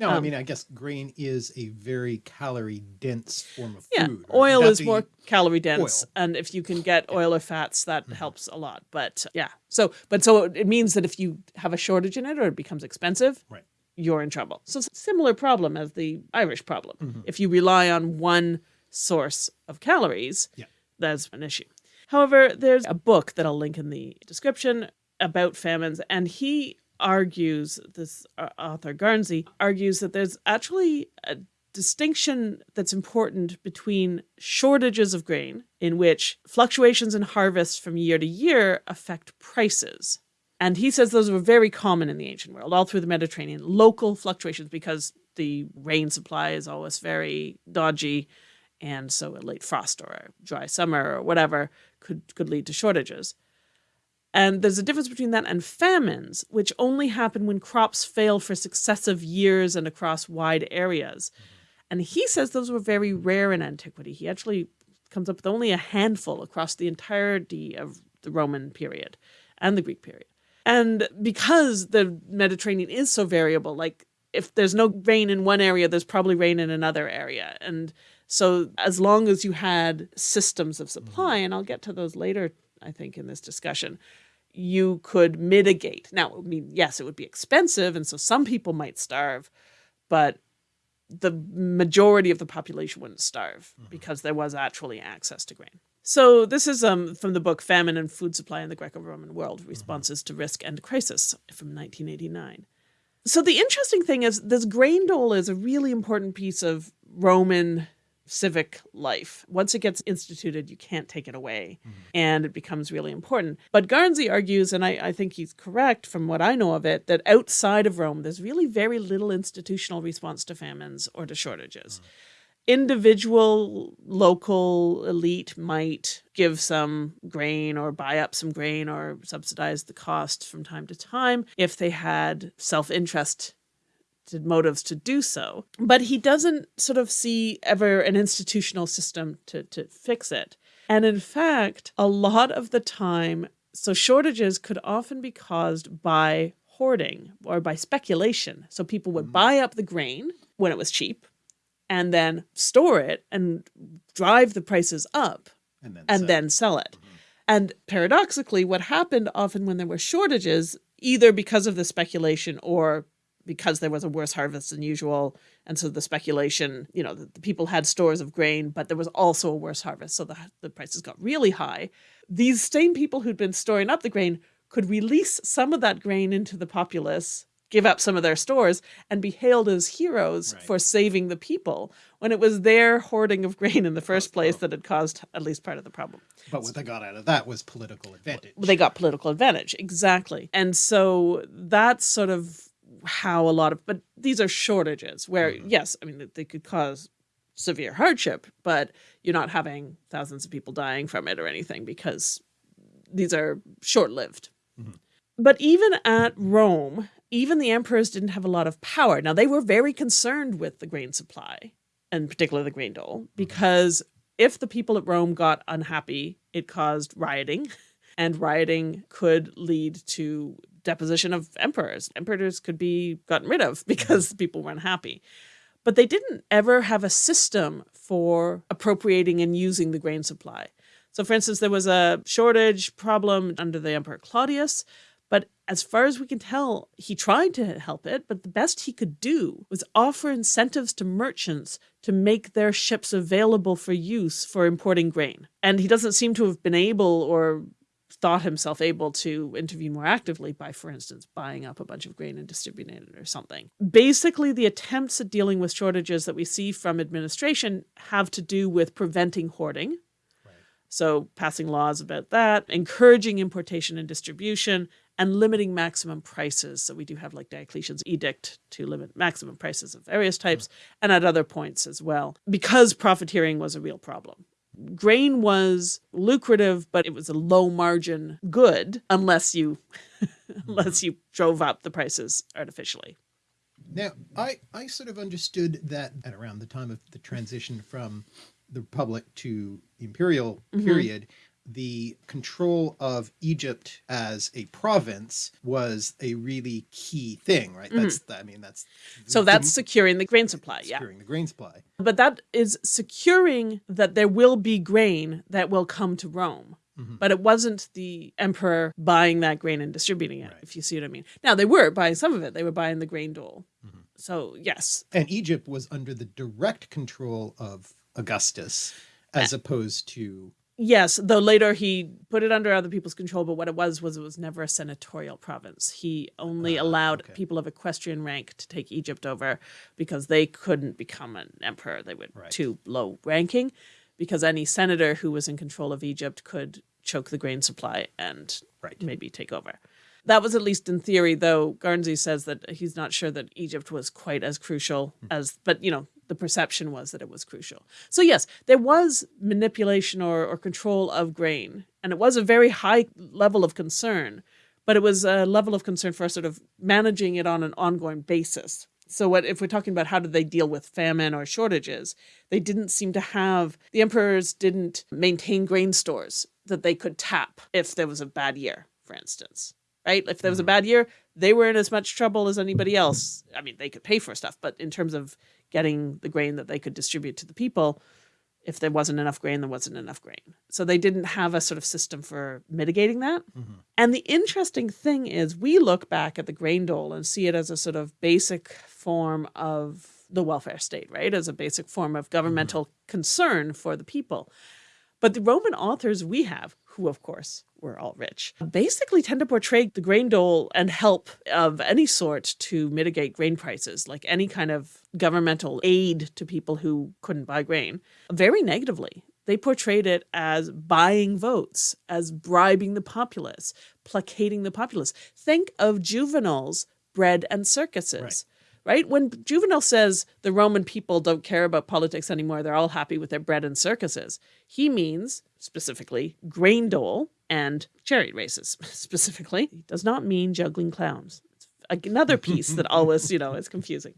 No, I Um, mean, I guess grain is a very calorie dense form of Yeah, food. right? oil is more calorie dense, oil. and if you can get oil or fats, that helps a lot. But yeah, so but so it means that if you have a shortage in it or it becomes expensive, Right. you're in trouble. So it's a similar problem as the Irish problem. Mm-hmm. If you rely on one source of calories, Yeah. that's an issue. However, there's a book that I'll link in the description about famines, and he argues this uh, author Garnsey argues that there's actually a distinction that's important between shortages of grain, in which fluctuations in harvest from year to year affect prices. And he says those were very common in the ancient world, all through the Mediterranean, local fluctuations because the rain supply is always very dodgy. And so a late frost or a dry summer or whatever could, could lead to shortages. And there's a difference between that and famines, which only happen when crops fail for successive years and across wide areas. Mm-hmm. And he says those were very rare in antiquity. He actually comes up with only a handful across the entirety of the Roman period and the Greek period. And because the Mediterranean is so variable, like if there's no rain in one area, there's probably rain in another area. And so as long as you had systems of supply, mm-hmm. and I'll get to those later, I think, in this discussion, you could mitigate. Now, I mean, yes, it would be expensive, and so some people might starve, but the majority of the population wouldn't starve because there was actually access to grain. So this is um, from the book Famine and Food Supply in the Greco-Roman World: Responses to Risk and Crisis from 1989. So the interesting thing is this grain dole is a really important piece of Roman civic life. Once it gets instituted, you can't take it away, mm-hmm. and it becomes really important. But Garnsey argues, and I, I think he's correct from what I know of it, that outside of Rome, there's really very little institutional response to famines or to shortages. Mm-hmm. Individual local elite might give some grain or buy up some grain or subsidize the cost from time to time if they had self interest motives to do so. But he doesn't sort of see ever an institutional system to, to fix it. And in fact, a lot of the time, so shortages could often be caused by hoarding or by speculation. So people would mm. buy up the grain when it was cheap and then store it and drive the prices up and then and sell. then sell it. Mm-hmm. And paradoxically, what happened often when there were shortages, either because of the speculation or because there was a worse harvest than usual, and so the speculation, you know, the, the people had stores of grain, but there was also a worse harvest, so the the prices got really high. These same people who'd been storing up the grain could release some of that grain into the populace, give up some of their stores, and be hailed as heroes Right. for saving the people when it was their hoarding of grain in the first place that had caused at least part of the problem. But what they got out of that was political advantage. Well, They got political advantage, exactly. And so that's sort of how a lot of, but these are shortages where, mm-hmm. yes, I mean, they could cause severe hardship, but you're not having thousands of people dying from it or anything because these are short lived. Mm-hmm. But even at Rome, even the emperors didn't have a lot of power. Now, they were very concerned with the grain supply, and particularly the grain dole, mm-hmm. because if the people at Rome got unhappy, it caused rioting, and rioting could lead to deposition of emperors. Emperors could be gotten rid of because people weren't happy. But they didn't ever have a system for appropriating and using the grain supply. So, for instance, there was a shortage problem under the Emperor Claudius, but as far as we can tell, he tried to help it, but the best he could do was offer incentives to merchants to make their ships available for use for importing grain. And he doesn't seem to have been able or thought himself able to intervene more actively by, for instance, buying up a bunch of grain and distributing it or something. Basically, the attempts at dealing with shortages that we see from administration have to do with preventing hoarding. Right. So, passing laws about that, encouraging importation and distribution, and limiting maximum prices. So, we do have like Diocletian's edict to limit maximum prices of various types, mm-hmm. and at other points as well, because profiteering was a real problem grain was lucrative, but it was a low margin good unless you unless you drove up the prices artificially. Now, I, I sort of understood that at around the time of the transition from the Republic to Imperial Mm-hmm. period, the control of Egypt as a province was a really key thing, right? That's, the, I mean, that's Mm-hmm. So the- that's securing the grain supply. Yeah. securing the grain supply. But that is securing that there will be grain that will come to Rome. Mhm. But it wasn't the emperor buying that grain and distributing it, Right. if you see what I mean. Now, they were buying some of it, they were buying the grain dole. Mhm. So, yes. And Egypt was under the direct control of Augustus as opposed to Yes, though later he put it under other people's control, but what it was was it was never a senatorial province. He only Ah, allowed okay. people of equestrian rank to take Egypt over because they couldn't become an emperor. They were Right. too low ranking because any senator who was in control of Egypt could choke the grain supply and right. maybe take over. That was at least in theory, though Garnsey says that he's not sure that Egypt was quite as crucial as, but you know, the perception was that it was crucial. So, yes, there was manipulation or, or control of grain, and it was a very high level of concern, but it was a level of concern for sort of managing it on an ongoing basis. So, what if we're talking about how did they deal with famine or shortages? They didn't seem to have, the emperors didn't maintain grain stores that they could tap if there was a bad year, for instance right? If there was a mm-hmm. bad year, they were in as much trouble as anybody else. I mean, they could pay for stuff, but in terms of getting the grain that they could distribute to the people, if there wasn't enough grain, there wasn't enough grain. So they didn't have a sort of system for mitigating that. Mhm. And the interesting thing is, we look back at the grain dole and see it as a sort of basic form of the welfare state, right? As a basic form of governmental concern for the people. But the Roman authors we have, who of course were all rich, basically tend to portray the grain dole and help of any sort to mitigate grain prices, like any kind of governmental aid to people who couldn't buy grain, very negatively. They portrayed it as buying votes, as bribing the populace, placating the populace. Think of Juvenal's bread and circuses Right. right? When Juvenal says the Roman people don't care about politics anymore, they're all happy with their bread and circuses, he means specifically grain dole and chariot races, specifically. He does not mean juggling clowns. It's another piece that always, you know, is confusing.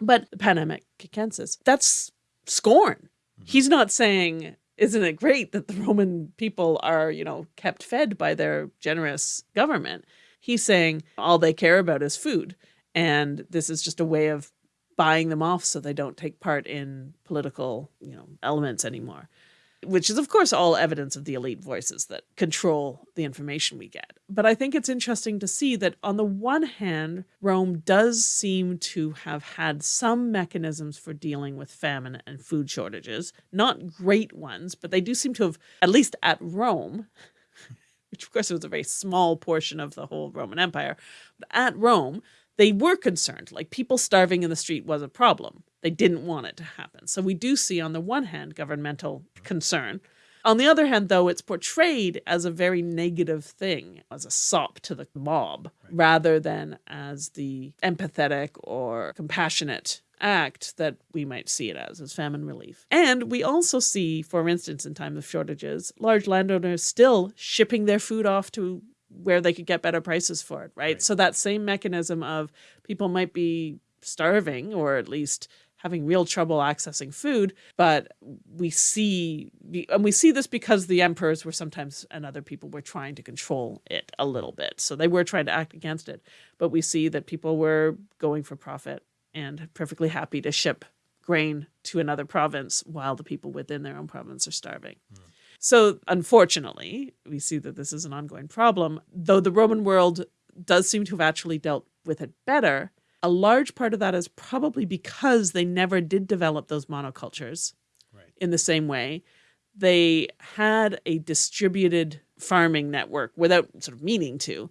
But the panem et circenses, that's scorn. Mm-hmm. He's not saying, isn't it great that the Roman people are, you know, kept fed by their generous government? He's saying all they care about is food. And this is just a way of buying them off so they don't take part in political, you know, elements anymore. Which is, of course, all evidence of the elite voices that control the information we get. But I think it's interesting to see that, on the one hand, Rome does seem to have had some mechanisms for dealing with famine and food shortages. Not great ones, but they do seem to have, at least at Rome, which of course was a very small portion of the whole Roman Empire, but at Rome, they were concerned. Like people starving in the street was a problem. They didn't want it to happen. So we do see, on the one hand, governmental concern. On the other hand, though, it's portrayed as a very negative thing, as a sop to the mob, rather than as the empathetic or compassionate act that we might see it as, as famine relief. And we also see, for instance, in times of shortages, large landowners still shipping their food off to where they could get better prices for it, right? Right. So that same mechanism of people might be starving or at least having real trouble accessing food, but we see and we see this because the emperors were sometimes and other people were trying to control it a little bit. So they were trying to act against it, but we see that people were going for profit and perfectly happy to ship grain to another province while the people within their own province are starving. Hmm. So, unfortunately, we see that this is an ongoing problem. Though the Roman world does seem to have actually dealt with it better, a large part of that is probably because they never did develop those monocultures Right. in the same way. They had a distributed farming network without sort of meaning to.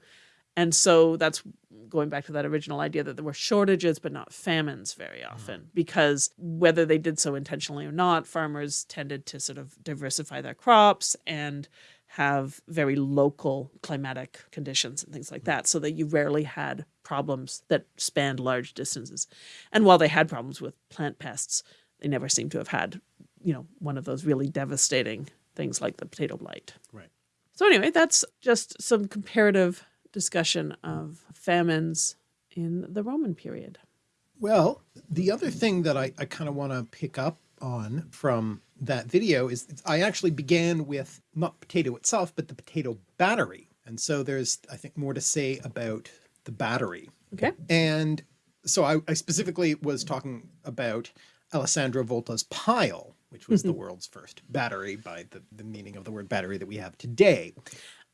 And so that's going back to that original idea that there were shortages but not famines very mm-hmm. often because whether they did so intentionally or not farmers tended to sort of diversify their crops and have very local climatic conditions and things like that so that you rarely had problems that spanned large distances and while they had problems with plant pests they never seem to have had you know one of those really devastating things like the potato blight Right. so anyway, that's just some comparative discussion of famines in the Roman period. Well, the other thing that I, I kind of want to pick up on from that video is I actually began with not potato itself, but the potato battery. And so there's, I think, more to say about the battery. Okay. And so I, I specifically was talking about Alessandro Volta's pile, which was the mm-hmm. world's first battery by the, the meaning of the word battery that we have today.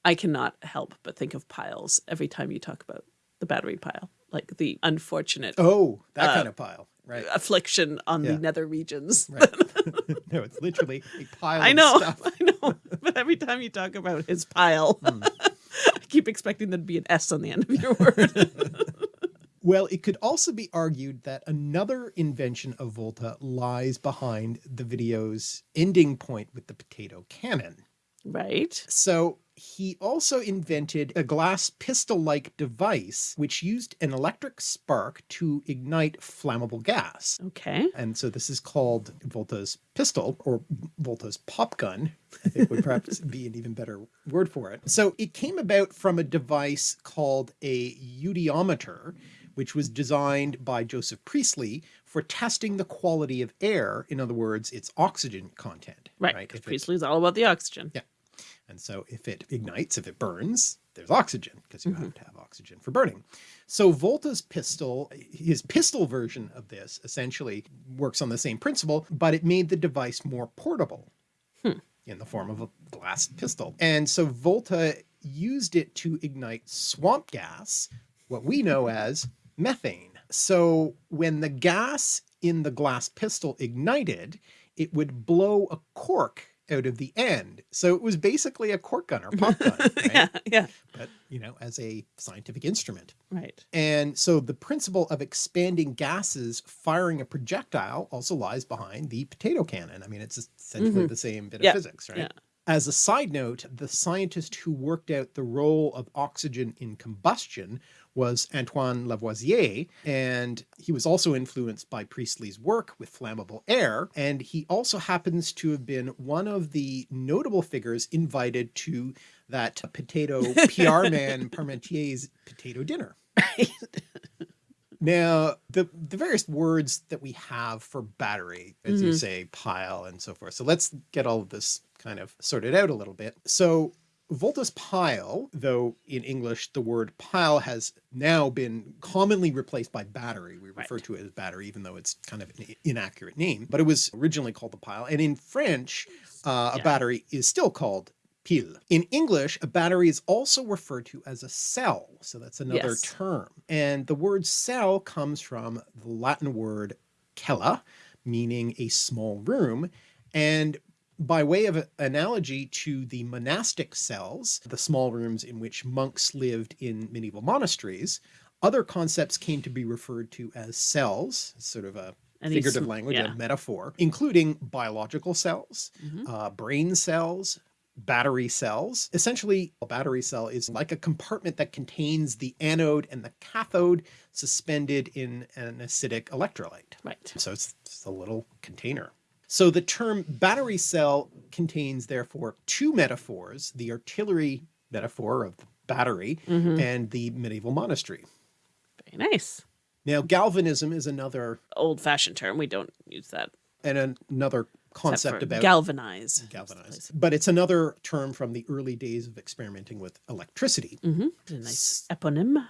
I cannot help but think of piles every time you talk about the battery pile, like the unfortunate Oh, that kind of pile, right? affliction on Yeah. the nether regions. Right. no, it's literally a pile I of know, stuff. I know. But every time you talk about his pile, Hmm. I keep expecting there to be an S on the end of your word. Well, it could also be argued that another invention of Volta lies behind the video's ending point with the potato cannon. right? So he also invented a glass pistol-like device which used an electric spark to ignite flammable gas. Okay. And so this is called Volta's pistol or Volta's pop gun, I think would perhaps be an even better word for it. So it came about from a device called a eudiometer, which was designed by Joseph Priestley for testing the quality of air. In other words, its oxygen content. Right. It- Priestley's all about the oxygen. Yeah. And so if it ignites, if it burns, there's oxygen because you Mm-hmm. have to have oxygen for burning. So Volta's pistol, his pistol version of this essentially works on the same principle, but it made the device more portable Hmm. in the form of a glass pistol. And so Volta used it to ignite swamp gas, what we know as methane. So when the gas in the glass pistol ignited, it would blow a cork out of the end. So it was basically a cork gun or pop gun, right? Yeah. Yeah. but you know, as a scientific instrument. Right. And so the principle of expanding gases firing a projectile also lies behind the potato cannon. I mean, it's essentially mm-hmm. the same bit of physics, right? yeah. As a side note, the scientist who worked out the role of oxygen in combustion was Antoine Lavoisier, and he was also influenced by Priestley's work with flammable air, and he also happens to have been one of the notable figures invited to that potato PR man Parmentier's potato dinner. Now, the, the various words that we have for battery, as you mm-hmm. say, pile and so forth. So let's get all of this kind of sorted out a little bit. So Volta's pile, though in English the word pile has now been commonly replaced by battery. We refer Right. to it as battery, even though it's kind of an inaccurate name, but it was originally called the pile. And in French, uh, a battery is still called pile. In English, a battery is also referred to as a cell. So that's another Yes. term. And the word cell comes from the Latin word cella, meaning a small room. And by way of analogy to the monastic cells, the small rooms in which monks lived in medieval monasteries, other concepts came to be referred to as cells, sort of a figurative language, yeah. a metaphor, including biological cells, Mhm. uh, brain cells, battery cells. Essentially, a battery cell is like a compartment that contains the anode and the cathode suspended in an acidic electrolyte. Right. So it's just a little container. So the term battery cell contains therefore two metaphors, the artillery metaphor of the battery Mhm. and the medieval monastery. Very nice. Now galvanism is another Old fashioned term. We don't use that. and an- another concept about galvanize. galvanized. But it's another term from the early days of experimenting with electricity. Mm-hmm. A nice eponym.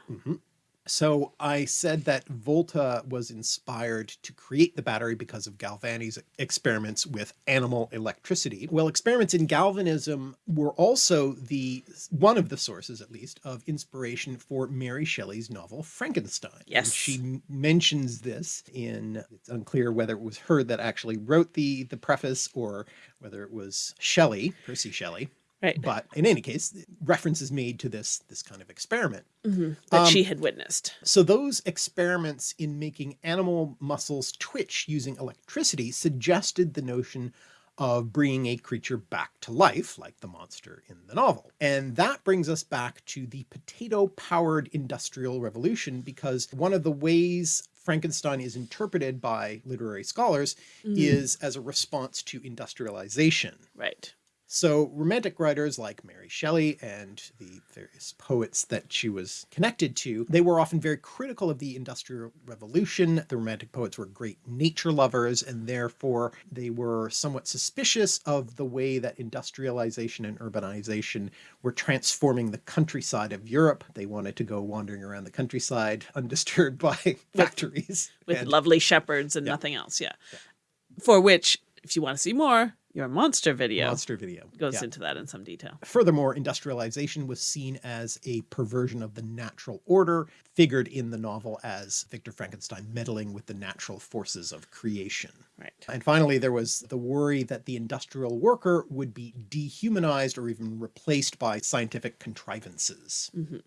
So I said that Volta was inspired to create the battery because of Galvani's experiments with animal electricity. Well, experiments in galvanism were also the one of the sources, at least, of inspiration for Mary Shelley's novel Frankenstein. And Yes. she mentions this in it's unclear whether it was her that actually wrote the the preface or whether it was Shelley, Percy Shelley. Right. But in any case, reference is made to this this kind of experiment. Mhm. That Um, she had witnessed. So those experiments in making animal muscles twitch using electricity suggested the notion of bringing a creature back to life, like the monster in the novel. And that brings us back to the potato-powered industrial revolution, because one of the ways Frankenstein is interpreted by literary scholars Mm. is as a response to industrialization. Right. So romantic writers like Mary Shelley and the various poets that she was connected to, they were often very critical of the Industrial Revolution. The romantic poets were great nature lovers and therefore they were somewhat suspicious of the way that industrialization and urbanization were transforming the countryside of Europe. They wanted to go wandering around the countryside undisturbed by factories. with and- lovely shepherds and nothing else. Yeah. For which, if you want to see more, your monster video monster video. goes Yeah. into that in some detail. Furthermore, industrialization was seen as a perversion of the natural order, figured in the novel as Victor Frankenstein meddling with the natural forces of creation. Right. And finally, there was the worry that the industrial worker would be dehumanized or even replaced by scientific contrivances. hmm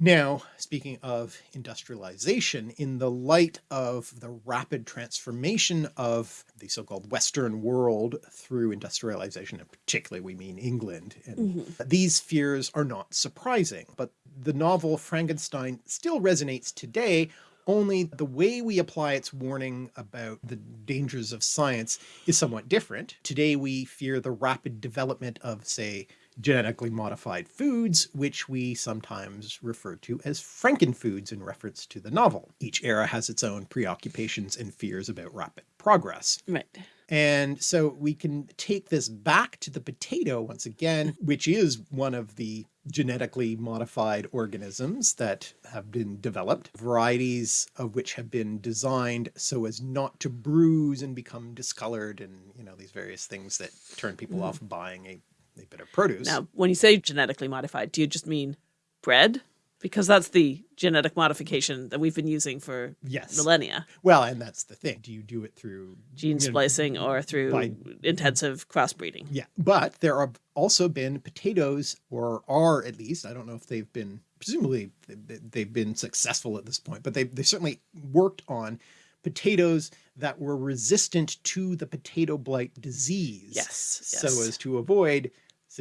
Now, speaking of industrialization, in the light of the rapid transformation of the so-called Western world through industrialization, and particularly we mean England, and mm-hmm. these fears are not surprising. But the novel Frankenstein still resonates today, only the way we apply its warning about the dangers of science is somewhat different. Today we fear the rapid development of, say, genetically modified foods, which we sometimes refer to as frankenfoods in reference to the novel. Each era has its own preoccupations and fears about rapid progress. Right. And so we can take this back to the potato once again, which is one of the genetically modified organisms that have been developed, varieties of which have been designed so as not to bruise and become discolored and, you know, these various things that turn people mm. off buying a, bit of produce. Now, when you say genetically modified, do you just mean bred? Because that's the genetic modification that we've been using for yes. millennia. Well, and that's the thing. Do you do it through Gene you know, splicing or through by- intensive crossbreeding. Yeah, but there have also been potatoes, or are at least, I don't know if they've been, presumably they- they've been successful at this point, but they they certainly worked on potatoes that were resistant to the potato blight disease. Yes, So yes. as to avoid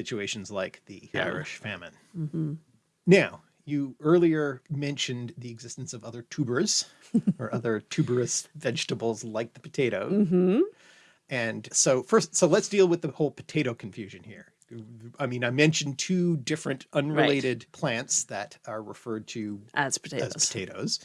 situations like the Yeah. Irish famine. hmm Now, you earlier mentioned the existence of other tubers or other tuberous vegetables like the potato. hmm And so first, so let's deal with the whole potato confusion here. I mean, I mentioned two different unrelated plants that are referred to As potatoes. as potatoes,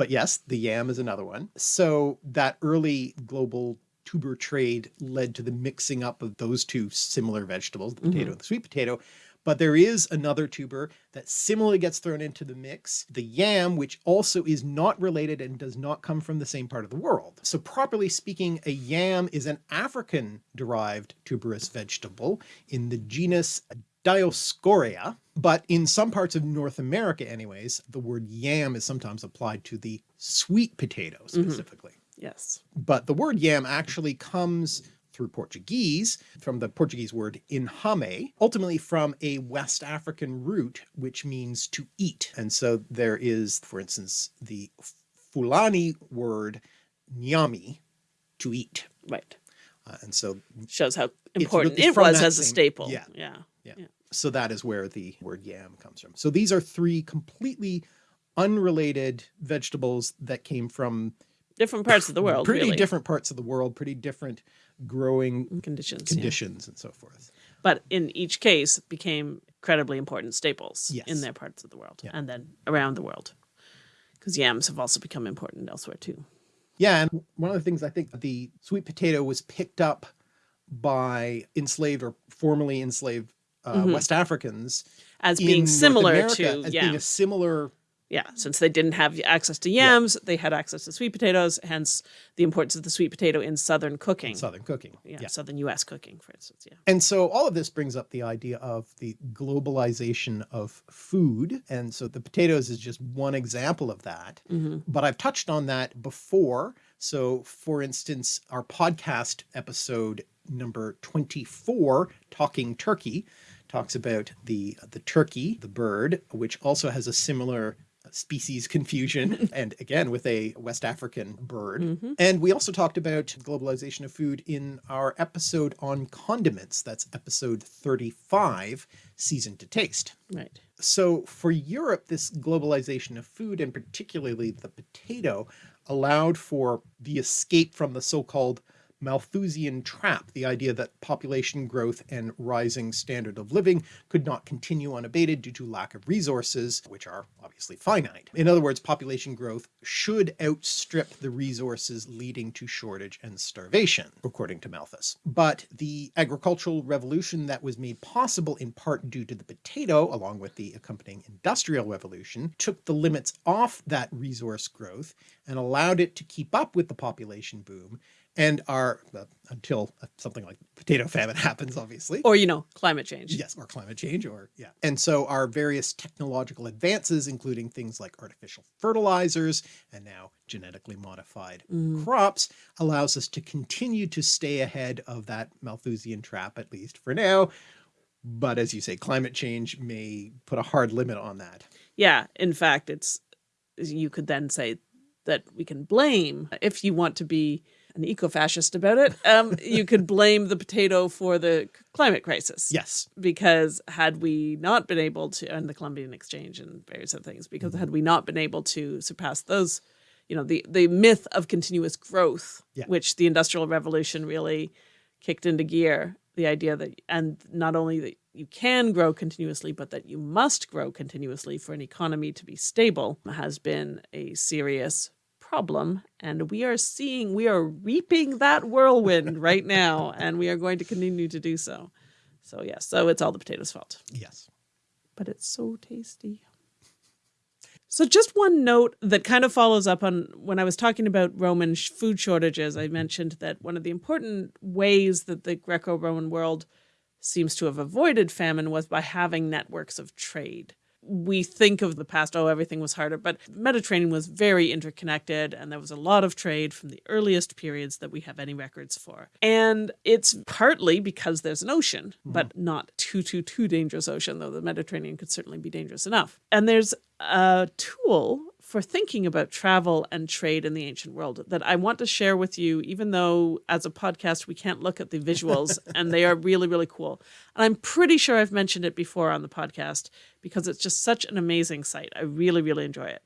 but yes, the yam is another one. So that early global tuber trade led to the mixing up of those two similar vegetables, the potato mm-hmm. and the sweet potato. But there is another tuber that similarly gets thrown into the mix, the yam, which also is not related and does not come from the same part of the world. So properly speaking, a yam is an African derived tuberous vegetable in the genus Dioscorea, but in some parts of North America anyways, the word yam is sometimes applied to the sweet potato mm-hmm. specifically. Yes. But the word yam actually comes through Portuguese, from the Portuguese word inhame, ultimately from a West African root, which means to eat. And so there is, for instance, the Fulani word nyami, to eat. Right. Uh, and so, Shows how important it was as a same- yeah. yeah. Yeah. so that is where the word yam comes from. So these are three completely unrelated vegetables that came from Different parts of the world. pretty really. different parts of the world, pretty different growing conditions. yeah. conditions and so forth. But in each case became incredibly important staples Yes. in their parts of the world Yeah. and then around the world. Because yams have also become important elsewhere too. Yeah, and one of the things I think the sweet potato was picked up by enslaved or formerly enslaved uh, Mhm. West Africans As being similar America to as yeah. being a similar Yeah, since they didn't have access to yams, they had access to sweet potatoes, hence the importance of the sweet potato in southern cooking. southern cooking. yeah, southern US cooking, for instance. Yeah. And so all of this brings up the idea of the globalization of food. And so the potatoes is just one example of that. hmm But I've touched on that before. So for instance, our podcast episode number 24, Talking Turkey, talks about the the turkey, the bird, which also has a similar species confusion and again with a West African bird. hmm And we also talked about globalization of food in our episode on condiments. That's episode 35, Season to Taste. Right. So for Europe, this globalization of food and particularly the potato allowed for the escape from the so-called Malthusian trap, the idea that population growth and rising standard of living could not continue unabated due to lack of resources, which are obviously finite. In other words, population growth should outstrip the resources leading to shortage and starvation, according to Malthus. But the agricultural revolution that was made possible in part due to the potato, along with the accompanying industrial revolution, took the limits off that resource growth and allowed it to keep up with the population boom and are uh, until something like potato famine happens obviously. Or you know climate change. Yes or climate change or yeah. And so our various technological advances including things like artificial fertilizers and now genetically modified mm. crops allows us to continue to stay ahead of that Malthusian trap at least for now. But as you say climate change may put a hard limit on that. Yeah in fact it's you could then say that we can blame if you want to be an eco-fascist about it, um, you could blame the potato for the climate crisis. Yes. Because had we not been able to, and the Columbian Exchange and various other things, because mm -hmm. had we not been able to surpass those, you know, the, the myth of continuous growth, yeah. which the Industrial Revolution really kicked into gear, the idea that, and not only that you can grow continuously, but that you must grow continuously for an economy to be stable has been a serious problem. And we are seeing, we are reaping that whirlwind right now, and we are going to continue to do so. So yes, so it's all the potatoes' fault. Yes. But it's so tasty. So just one note that kind of follows up on when I was talking about Roman sh food shortages, I mentioned that one of the important ways that the Greco-Roman world seems to have avoided famine was by having networks of trade we think of the past, oh, everything was harder, but Mediterranean was very interconnected and there was a lot of trade from the earliest periods that we have any records for. And it's partly because there's an ocean, mm. but not too, too, too dangerous ocean, though the Mediterranean could certainly be dangerous enough. And there's a tool for thinking about travel and trade in the ancient world that I want to share with you, even though as a podcast, we can't look at the visuals and they are really, really cool. And I'm pretty sure I've mentioned it before on the podcast because it's just such an amazing site. I really, really enjoy it.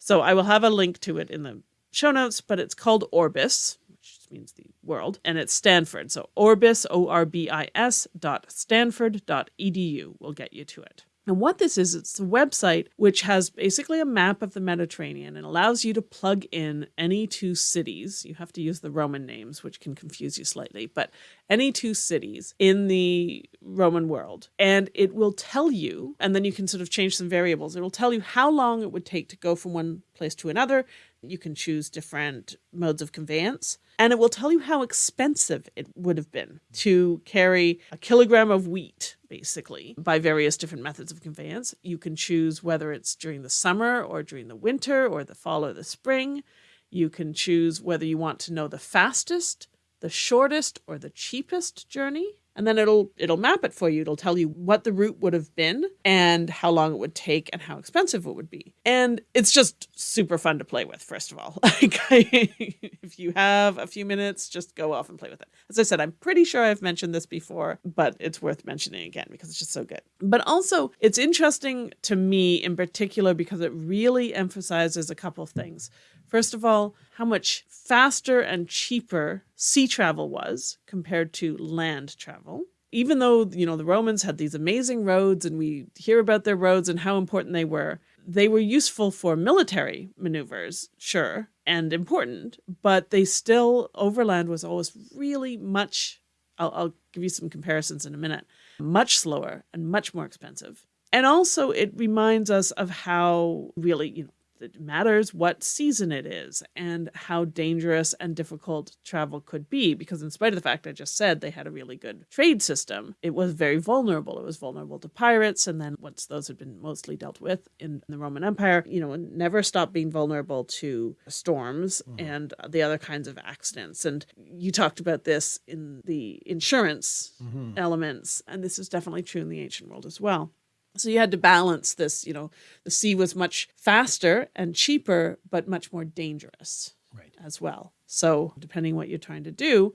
So I will have a link to it in the show notes, but it's called Orbis, which means the world, and it's Stanford. So Orbis, O-R-B-I-S dot Stanford dot edu will get you to it. And what this is, it's a website which has basically a map of the Mediterranean and allows you to plug in any two cities. You have to use the Roman names, which can confuse you slightly, but any two cities in the Roman world. And it will tell you, and then you can sort of change some variables. It will tell you how long it would take to go from one place to another. You can choose different modes of conveyance and it will tell you how expensive it would have been to carry a kilogram of wheat basically by various different methods of conveyance. You can choose whether it's during the summer or during the winter or the fall or the spring. You can choose whether you want to know the fastest, the shortest, or the cheapest journey and then it'll it'll map it for you. It'll tell you what the route would have been and how long it would take and how expensive it would be. And it's just super fun to play with, first of all. Like if you have a few minutes, just go off and play with it. As I said, I'm pretty sure I've mentioned this before, but it's worth mentioning again because it's just so good. But also it's interesting to me in particular because it really emphasizes a couple of things. First of all, how much faster and cheaper sea travel was compared to land travel. Even though, you know, the Romans had these amazing roads and we hear about their roads and how important they were, they were useful for military maneuvers, sure, and important, but they still, overland was always really much, I'll, I'll give you some comparisons in a minute, much slower and much more expensive. And also it reminds us of how really, you know, it matters what season it is and how dangerous and difficult travel could be. Because in spite of the fact I just said they had a really good trade system, it was very vulnerable. It was vulnerable to pirates. And then once those had been mostly dealt with in the Roman Empire, you know, never stopped being vulnerable to storms mm. and the other kinds of accidents. And you talked about this in the insurance mm -hmm. elements. And this is definitely true in the ancient world as well. So you had to balance this, you know, the sea was much faster and cheaper, but much more dangerous right. as well. So depending what you're trying to do,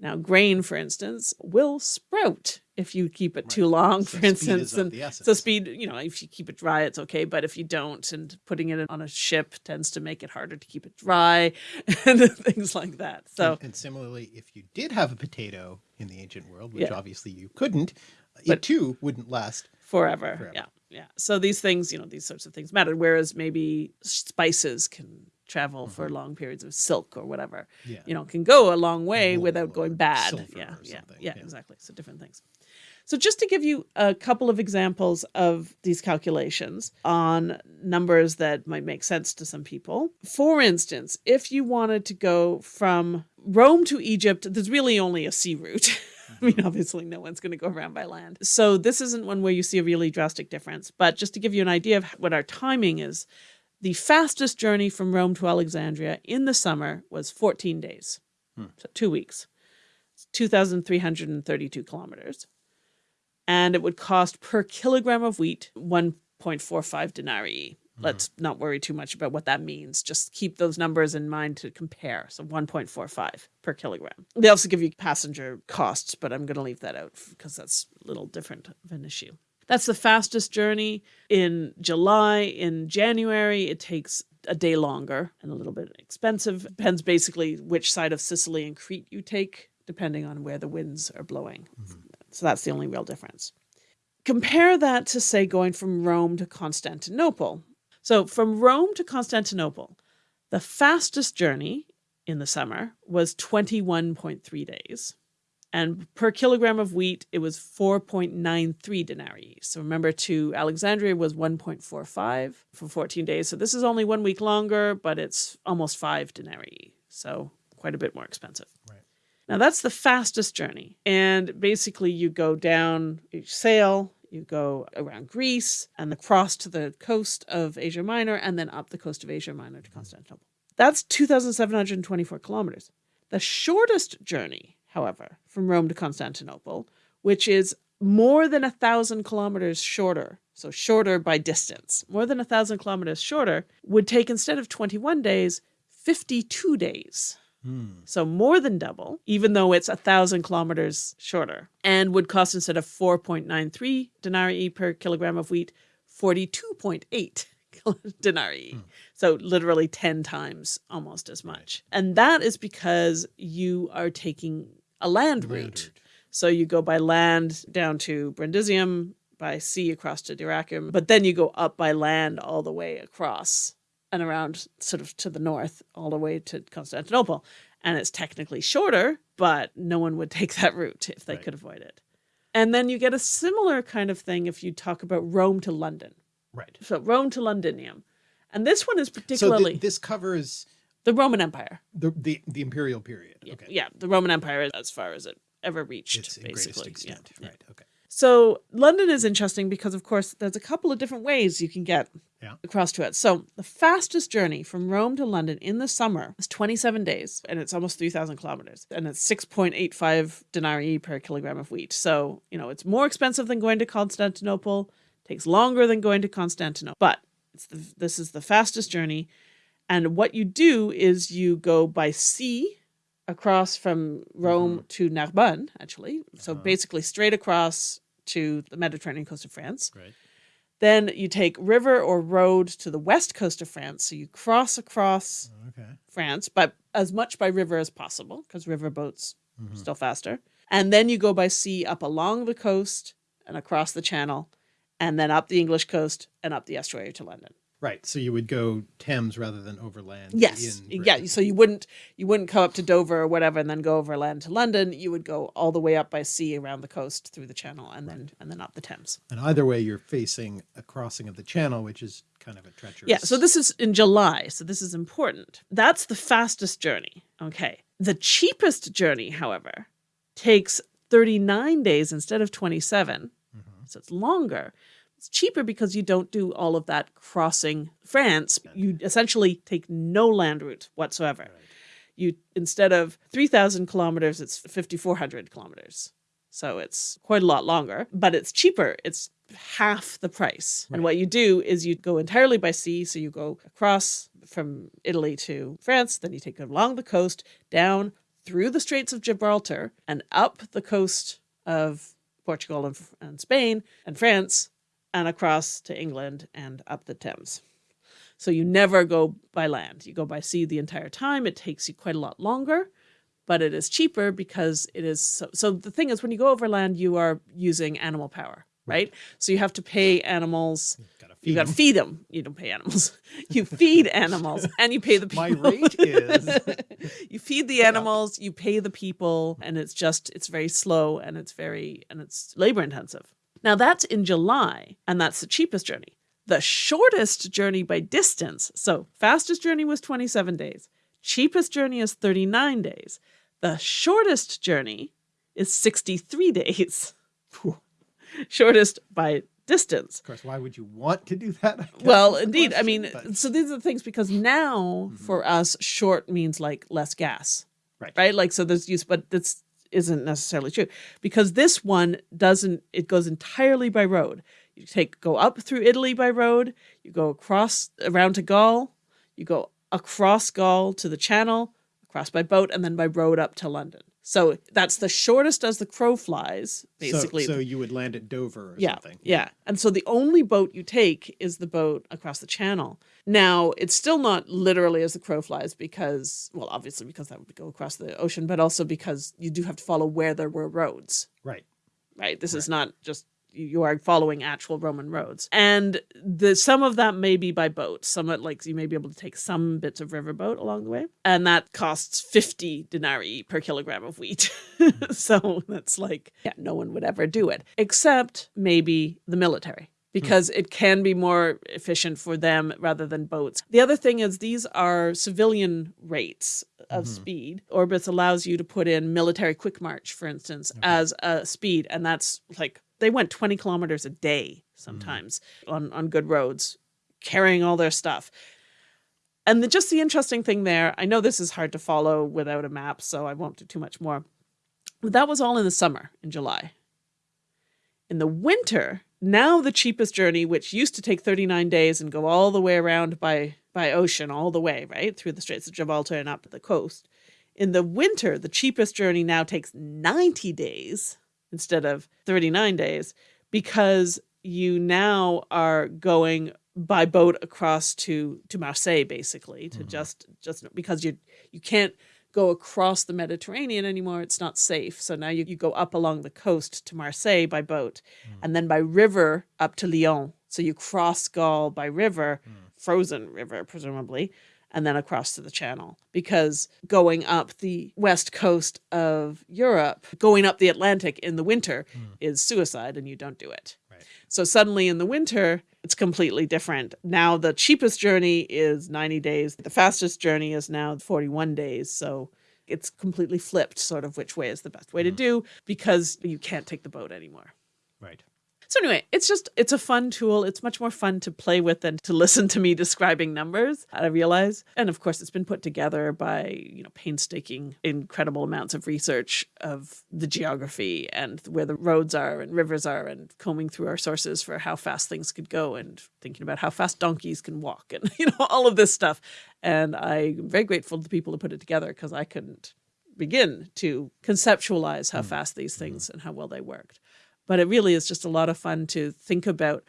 now grain, for instance, will sprout if you keep it Right. too long, So for instance. And so speed, you know, if you keep it dry, it's okay. But if you don't, and putting it on a ship tends to make it harder to keep it dry and things like that. So and, and similarly, if you did have a potato in the ancient world, which Yeah. obviously you couldn't, it But- too wouldn't last. Forever. Forever. Yeah. Yeah. So these things, you know, these sorts of things matter. Whereas maybe spices can travel for long periods of silk or whatever, Mm-hmm. Yeah. you know, can go a long way without going bad. Yeah. Yeah, Yeah. exactly. So different things. So just to give you a couple of examples of these calculations on numbers that might make sense to some people. For instance, if you wanted to go from Rome to Egypt, there's really only a sea route. I mean, obviously, no one's going to go around by land. So, this isn't one where you see a really drastic difference. But just to give you an idea of what our timing is, the fastest journey from Rome to Alexandria in the summer was 14 days, hmm. so two weeks, It's 2,332 kilometers. And it would cost per kilogram of wheat 1.45 denarii. Mm-hmm. Let's not worry too much about what that means. Just keep those numbers in mind to compare. So 1.45 per kilogram. They also give you passenger costs, but I'm going to leave that out because that's a little different of an issue. That's the fastest journey in July. In January, it takes a day longer and a little bit expensive. Depends basically which side of Sicily and Crete you take, depending on where the winds are blowing. Mm-hmm. So that's the only real difference. Compare that to, say, going from Rome to Constantinople. So from Rome to Constantinople, the fastest journey in the summer was 21.3 days. And per kilogram of wheat, it was 4.93 denarii. So remember, to Alexandria was 1.45 for 14 days. So this is only one week longer, but it's almost five denarii. So quite a bit more expensive. Right. Now that's the fastest journey. And basically, you go down, you sail, you go around Greece and across to the coast of Asia Minor, and then up the coast of Asia Minor to Constantinople. That's 2,724 kilometers. The shortest journey, however, from Rome to Constantinople, which is more than a thousand kilometers shorter, so shorter by distance, more than a thousand kilometers shorter, would take instead of 21 days, 52 days. Hmm. So more than double, even though it's a thousand kilometers shorter, and would cost instead of 4.93 denarii per kilogram of wheat, 42.8 denarii. Hmm. So literally 10 times almost as much. And that is because you are taking a land route. Land route. So you go by land down to Brundisium, by sea across to Dyrrhachium, but then you go up by land all the way across and around sort of to the north all the way to Constantinople. And it's technically shorter, but no one would take that route if they Right. could avoid it. And then you get a similar kind of thing if you talk about Rome to London. Right. So Rome to Londinium. And this one is So particularly th- this covers the Roman Empire. the, the the imperial period. Yeah, Okay. yeah, the Roman Empire as far as it ever reached, It's basically. Extent. yeah. Right. Okay. So London is interesting because, of course, there's a couple of different ways you can get Yeah. across to it. So the fastest journey from Rome to London in the summer is 27 days, and it's almost 3,000 kilometers, and it's 6.85 denarii per kilogram of wheat. So you know it's more expensive than going to Constantinople. Takes longer than going to Constantinople, but it's the, this is the fastest journey. And what you do is you go by sea across from Rome mm-hmm. to Narbonne, actually. So uh-huh. basically straight across to the Mediterranean coast of France. Right. Then you take river or road to the west coast of France. So you cross across Okay. France, but as much by river as possible, because river boats Mm-hmm. are still faster. And then you go by sea up along the coast and across the channel, and then up the English coast and up the estuary to London. Right. So you would go Thames rather than overland. Yes. Yeah. So you wouldn't you wouldn't come up to Dover or whatever and then go overland to London. You would go all the way up by sea around the coast through the channel and then and then up the Thames. And either way, you're facing a crossing of the channel, which is kind of a treacherous. Yeah, so this is in July, so this is important. That's the fastest journey. Okay. The cheapest journey, however, takes 39 days instead of 27. Mm-hmm. So it's longer. It's cheaper because you don't do all of that crossing France. You essentially take no land route whatsoever. You instead of 3,000 kilometers, it's 5,400 kilometers. So it's quite a lot longer, but it's cheaper. It's half the price. And what you do is you go entirely by sea. So you go across from Italy to France, then you take it along the coast, down through the Straits of Gibraltar, and up the coast of Portugal and, and Spain and France and across to England and up the Thames. So you never go by land. You go by sea the entire time. It takes you quite a lot longer, but it is cheaper because it is so, so the thing is when you go over land you are using animal power, right? So you have to pay animals you got to feed them. You don't pay animals. You feed animals and you pay the people. My rate is you feed the animals, you pay the people, and it's just it's very slow and it's very and it's labor intensive. Now that's in July, and that's the cheapest journey. The shortest journey by distance, so fastest journey was 27 days. Cheapest journey is 39 days. The shortest journey is 63 days. Shortest by distance. Of course, why would you want to do that? Well, indeed. I mean, but- so these are the things because now mm-hmm. for us, short means like less gas, Right. Right. Like, so there's use, but this isn't necessarily true because this one doesn't, it goes entirely by road. You take, go up through Italy by road, you go across around to Gaul, you go across Gaul to the Channel, across by boat, and then by road up to London. So that's the shortest as the crow flies, basically. So, so you would land at Dover or Yeah, something. yeah. And so the only boat you take is the boat across the channel. Now, it's still not literally as the crow flies because, well, obviously because that would go across the ocean, but also because you do have to follow where there were roads, Right. right? This is not just you are following actual Roman roads. And the some of that may be by boat. Some of like you may be able to take some bits of riverboat along the way. And that costs 50 denarii per kilogram of wheat. Mm-hmm. so that's like, yeah, no one would ever do it, except maybe the military. Hmm. Because it can be more efficient for them rather than boats. The other thing is these are civilian rates of mm-hmm. speed. Orbis allows you to put in military quick march, for instance, as a speed, and that's like they went 20 kilometers a day mm-hmm. sometimes on, on good roads, carrying all their stuff. And the, just the interesting thing there, I know this is hard to follow without a map, so I won't do too much more. But that was all in the summer, in July. In the winter, now the cheapest journey, which used to take 39 days and go all the way around by, by ocean, all the way, right, through the Straits of Gibraltar and up the coast. In the winter, the cheapest journey now takes 90 days instead of 39 days because you now are going by boat across to to Marseille basically to mm-hmm. just just because you you can't go across the Mediterranean anymore it's not safe. So now you, you go up along the coast to Marseille by boat hmm. and then by river up to Lyon. So you cross Gaul by river hmm. frozen river presumably and then across to the channel. Because going up the west coast of Europe going up the Atlantic in the winter hmm. is suicide and you don't do it. Right. so suddenly in the winter, it's completely different. Now the cheapest journey is 90 days. The fastest journey is now 41 days. So it's completely flipped sort of which way is the best way to mm. do because you can't take the boat anymore. Right. So anyway, it's just it's a fun tool. It's much more fun to play with than to listen to me describing numbers. I realize, and of course, it's been put together by you know painstaking, incredible amounts of research of the geography and where the roads are and rivers are, and combing through our sources for how fast things could go, and thinking about how fast donkeys can walk, and you know all of this stuff. And I'm very grateful to the people who put it together because I couldn't begin to conceptualize how mm. fast these mm-hmm. things and how well they worked but it really is just a lot of fun to think about.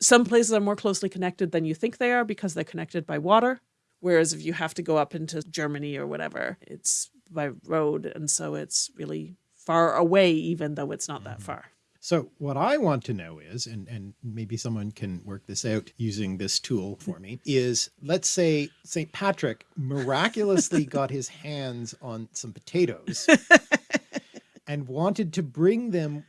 Some places are more closely connected than you think they are because they're connected by water. Whereas if you have to go up into Germany or whatever, it's by road. And so it's really far away, even though it's not that mm-hmm. far. So what I want to know is, and, and maybe someone can work this out using this tool for me, is let's say St. Patrick miraculously got his hands on some potatoes and wanted to bring them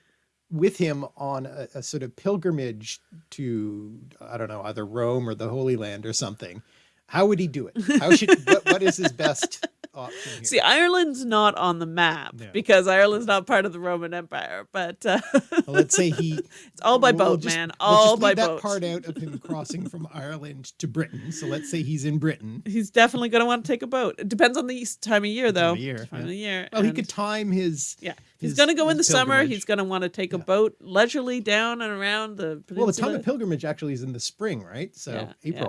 with him on a, a sort of pilgrimage to, I don't know, either Rome or the Holy Land or something. How would he do it? How should, what, what is his best option here? See, Ireland's not on the map No. because Ireland's not part of the Roman Empire, but uh, Well, let's say he it's all by We'll boat, just- man. All by that boat. part out of him crossing from Ireland to Britain. So let's say he's in Britain. He's definitely going to want to take a boat. It depends on the time of year, though. of year, Time yeah. of year. Well, he could time his. Yeah, he's going to go in the his summer. He's going to want to take a boat leisurely down and around the peninsula. Well, the time of pilgrimage actually is in the spring, right? So Yeah, yeah.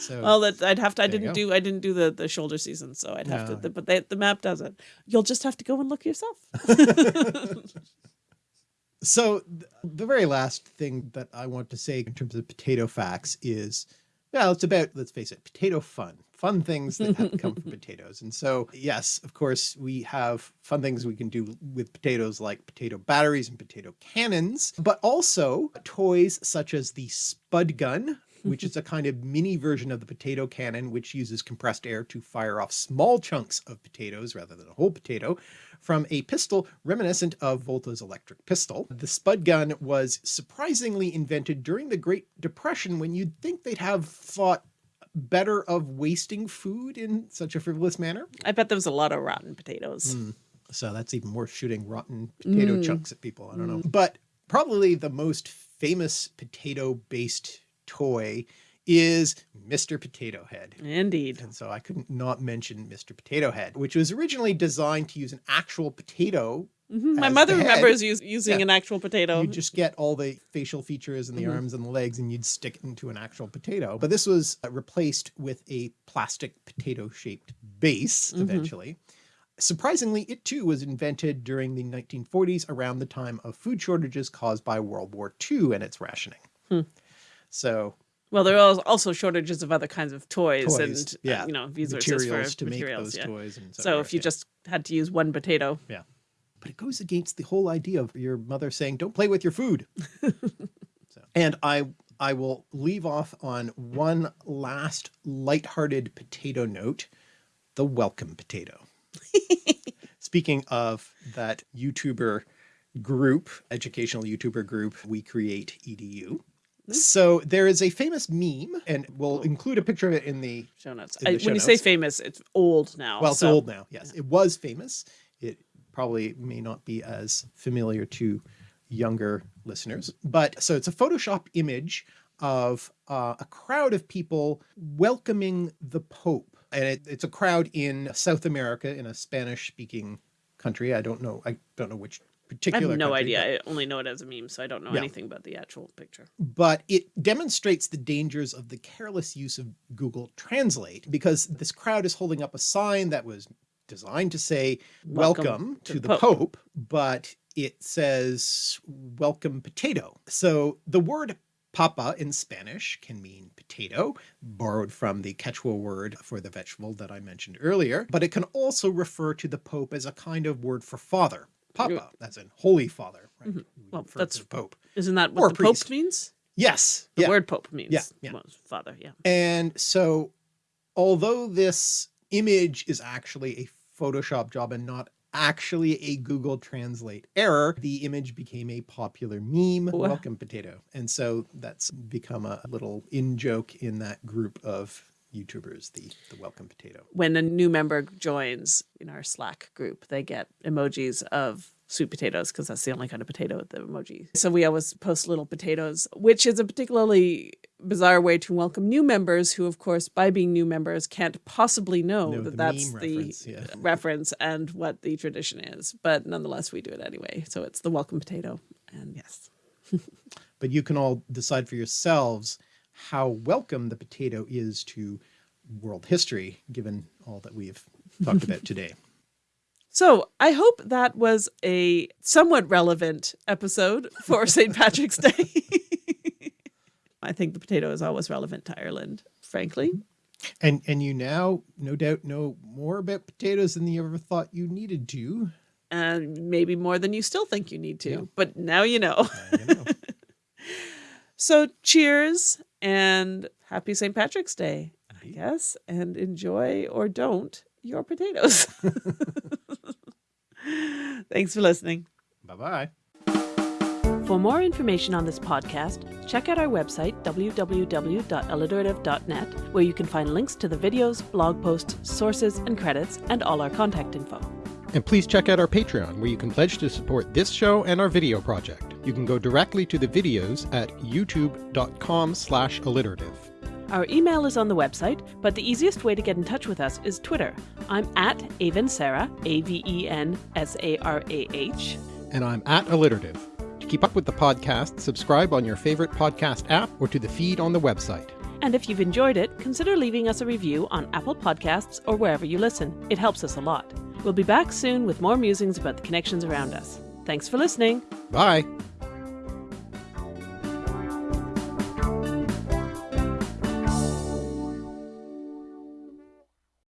So Well, that I'd have to. I didn't do. I didn't do the the shoulder season, so I'd have No. to. But they, the map does it. You'll just have to go and look yourself. So th- the very last thing that I want to say in terms of potato facts is, well, it's about, let's face it, potato fun, fun things that have come from potatoes. And so, yes, of course, we have fun things we can do with potatoes like potato batteries and potato cannons, but also toys such as the spud gun, which is a kind of mini version of the potato cannon, which uses compressed air to fire off small chunks of potatoes rather than a whole potato from a pistol reminiscent of Volta's electric pistol. The spud gun was surprisingly invented during the Great Depression when you'd think they'd have thought better of wasting food in such a frivolous manner. I bet there was a lot of rotten potatoes. Mm. So that's even worth shooting rotten potato chunks at people. I don't know. But probably the most famous potato based toy is Mr. Potato Head. Indeed. And so I couldn't not mention Mr. Potato Head, which was originally designed to use an actual potato. Mhm. My mother remembers us- using Yeah. an actual potato. You just get all the facial features and the Mhm. arms and the legs and you'd stick it into an actual potato. But this was uh, replaced with a plastic potato shaped base Mhm. eventually. Surprisingly, it too was invented during the 1940s around the time of food shortages caused by World War II and its rationing. Hmm. So Well, there are also shortages of other kinds of toys, Toys, and uh, you know resources materials for to make those yeah. toys and so, So if you yeah. just had to use one potato, yeah, but it goes against the whole idea of your mother saying don't play with your food. So, and i i will leave off on one last lighthearted potato note the welcome potato. Speaking of that youtuber group educational youtuber group we create edu so there is a famous meme and we'll include a picture of it in the show notes. In I, the when show you say famous, it's old now. Well, it's so- old now. Yes, it was famous. It probably may not be as familiar to younger listeners, but so it's a Photoshop image of uh, a crowd of people welcoming the Pope, and it, it's a crowd in South America in a Spanish-speaking country. I don't know. I don't know which I have no country, idea. I only know it as a meme, so I don't know Yeah. anything about the actual picture. but it demonstrates the dangers of the careless use of Google Translate because this crowd is holding up a sign that was designed to say welcome, Welcome to, to the the Pope. but it says welcome potato. So the word papa in Spanish can mean potato, borrowed from the Quechua word for the vegetable that I mentioned earlier, but it can also refer to the Pope as a kind of word for father. Papa, that's in Holy Father, right? Mm-hmm. Well, that's- Pope. Isn't that Or what the priest. Pope means? Yes. The yeah. word Pope means Yeah, yeah. well, father. Yeah. And so, although this image is actually a Photoshop job and not actually a Google Translate error, the image became a popular meme, Wow. welcome potato. And so that's become a little in joke in that group of YouTubers, the, the welcome potato. When a new member joins in our Slack group, they get emojis of sweet potatoes because that's the only kind of potato with the emoji. So we always post little potatoes, which is a particularly bizarre way to welcome new members who, of course, by being new members, can't possibly know Know that the that's the reference, yeah. reference and what the tradition is. But nonetheless, we do it anyway. So it's the welcome potato. And yes. But you can all decide for yourselves how welcome the potato is to world history, given all that we've talked about today. So I hope that was a somewhat relevant episode for St. Patrick's Day. I think the potato is always relevant to Ireland, frankly. And and you now no doubt know more about potatoes than you ever thought you needed to. And maybe more than you still think you need to, Yeah. but now you know. Uh, you know. So cheers and happy St. Patrick's Day, I guess, and enjoy or don't your potatoes. Thanks for listening. bye bye. For more information on this podcast, check out our website, www.alliterative.net, where you can find links to the videos, blog posts, sources, and credits, and all our contact info. And please check out our Patreon, where you can pledge to support this show and our video project. You can go directly to the videos at youtube.com slash alliterative. Our email is on the website, but the easiest way to get in touch with us is Twitter. I'm at Avensarah, A V E N S A R A H. And I'm at alliterative. To keep up with the podcast, subscribe on your favorite podcast app or to the feed on the website. And if you've enjoyed it, consider leaving us a review on Apple Podcasts or wherever you listen. It helps us a lot. We'll be back soon with more musings about the connections around us. Thanks for listening. Bye!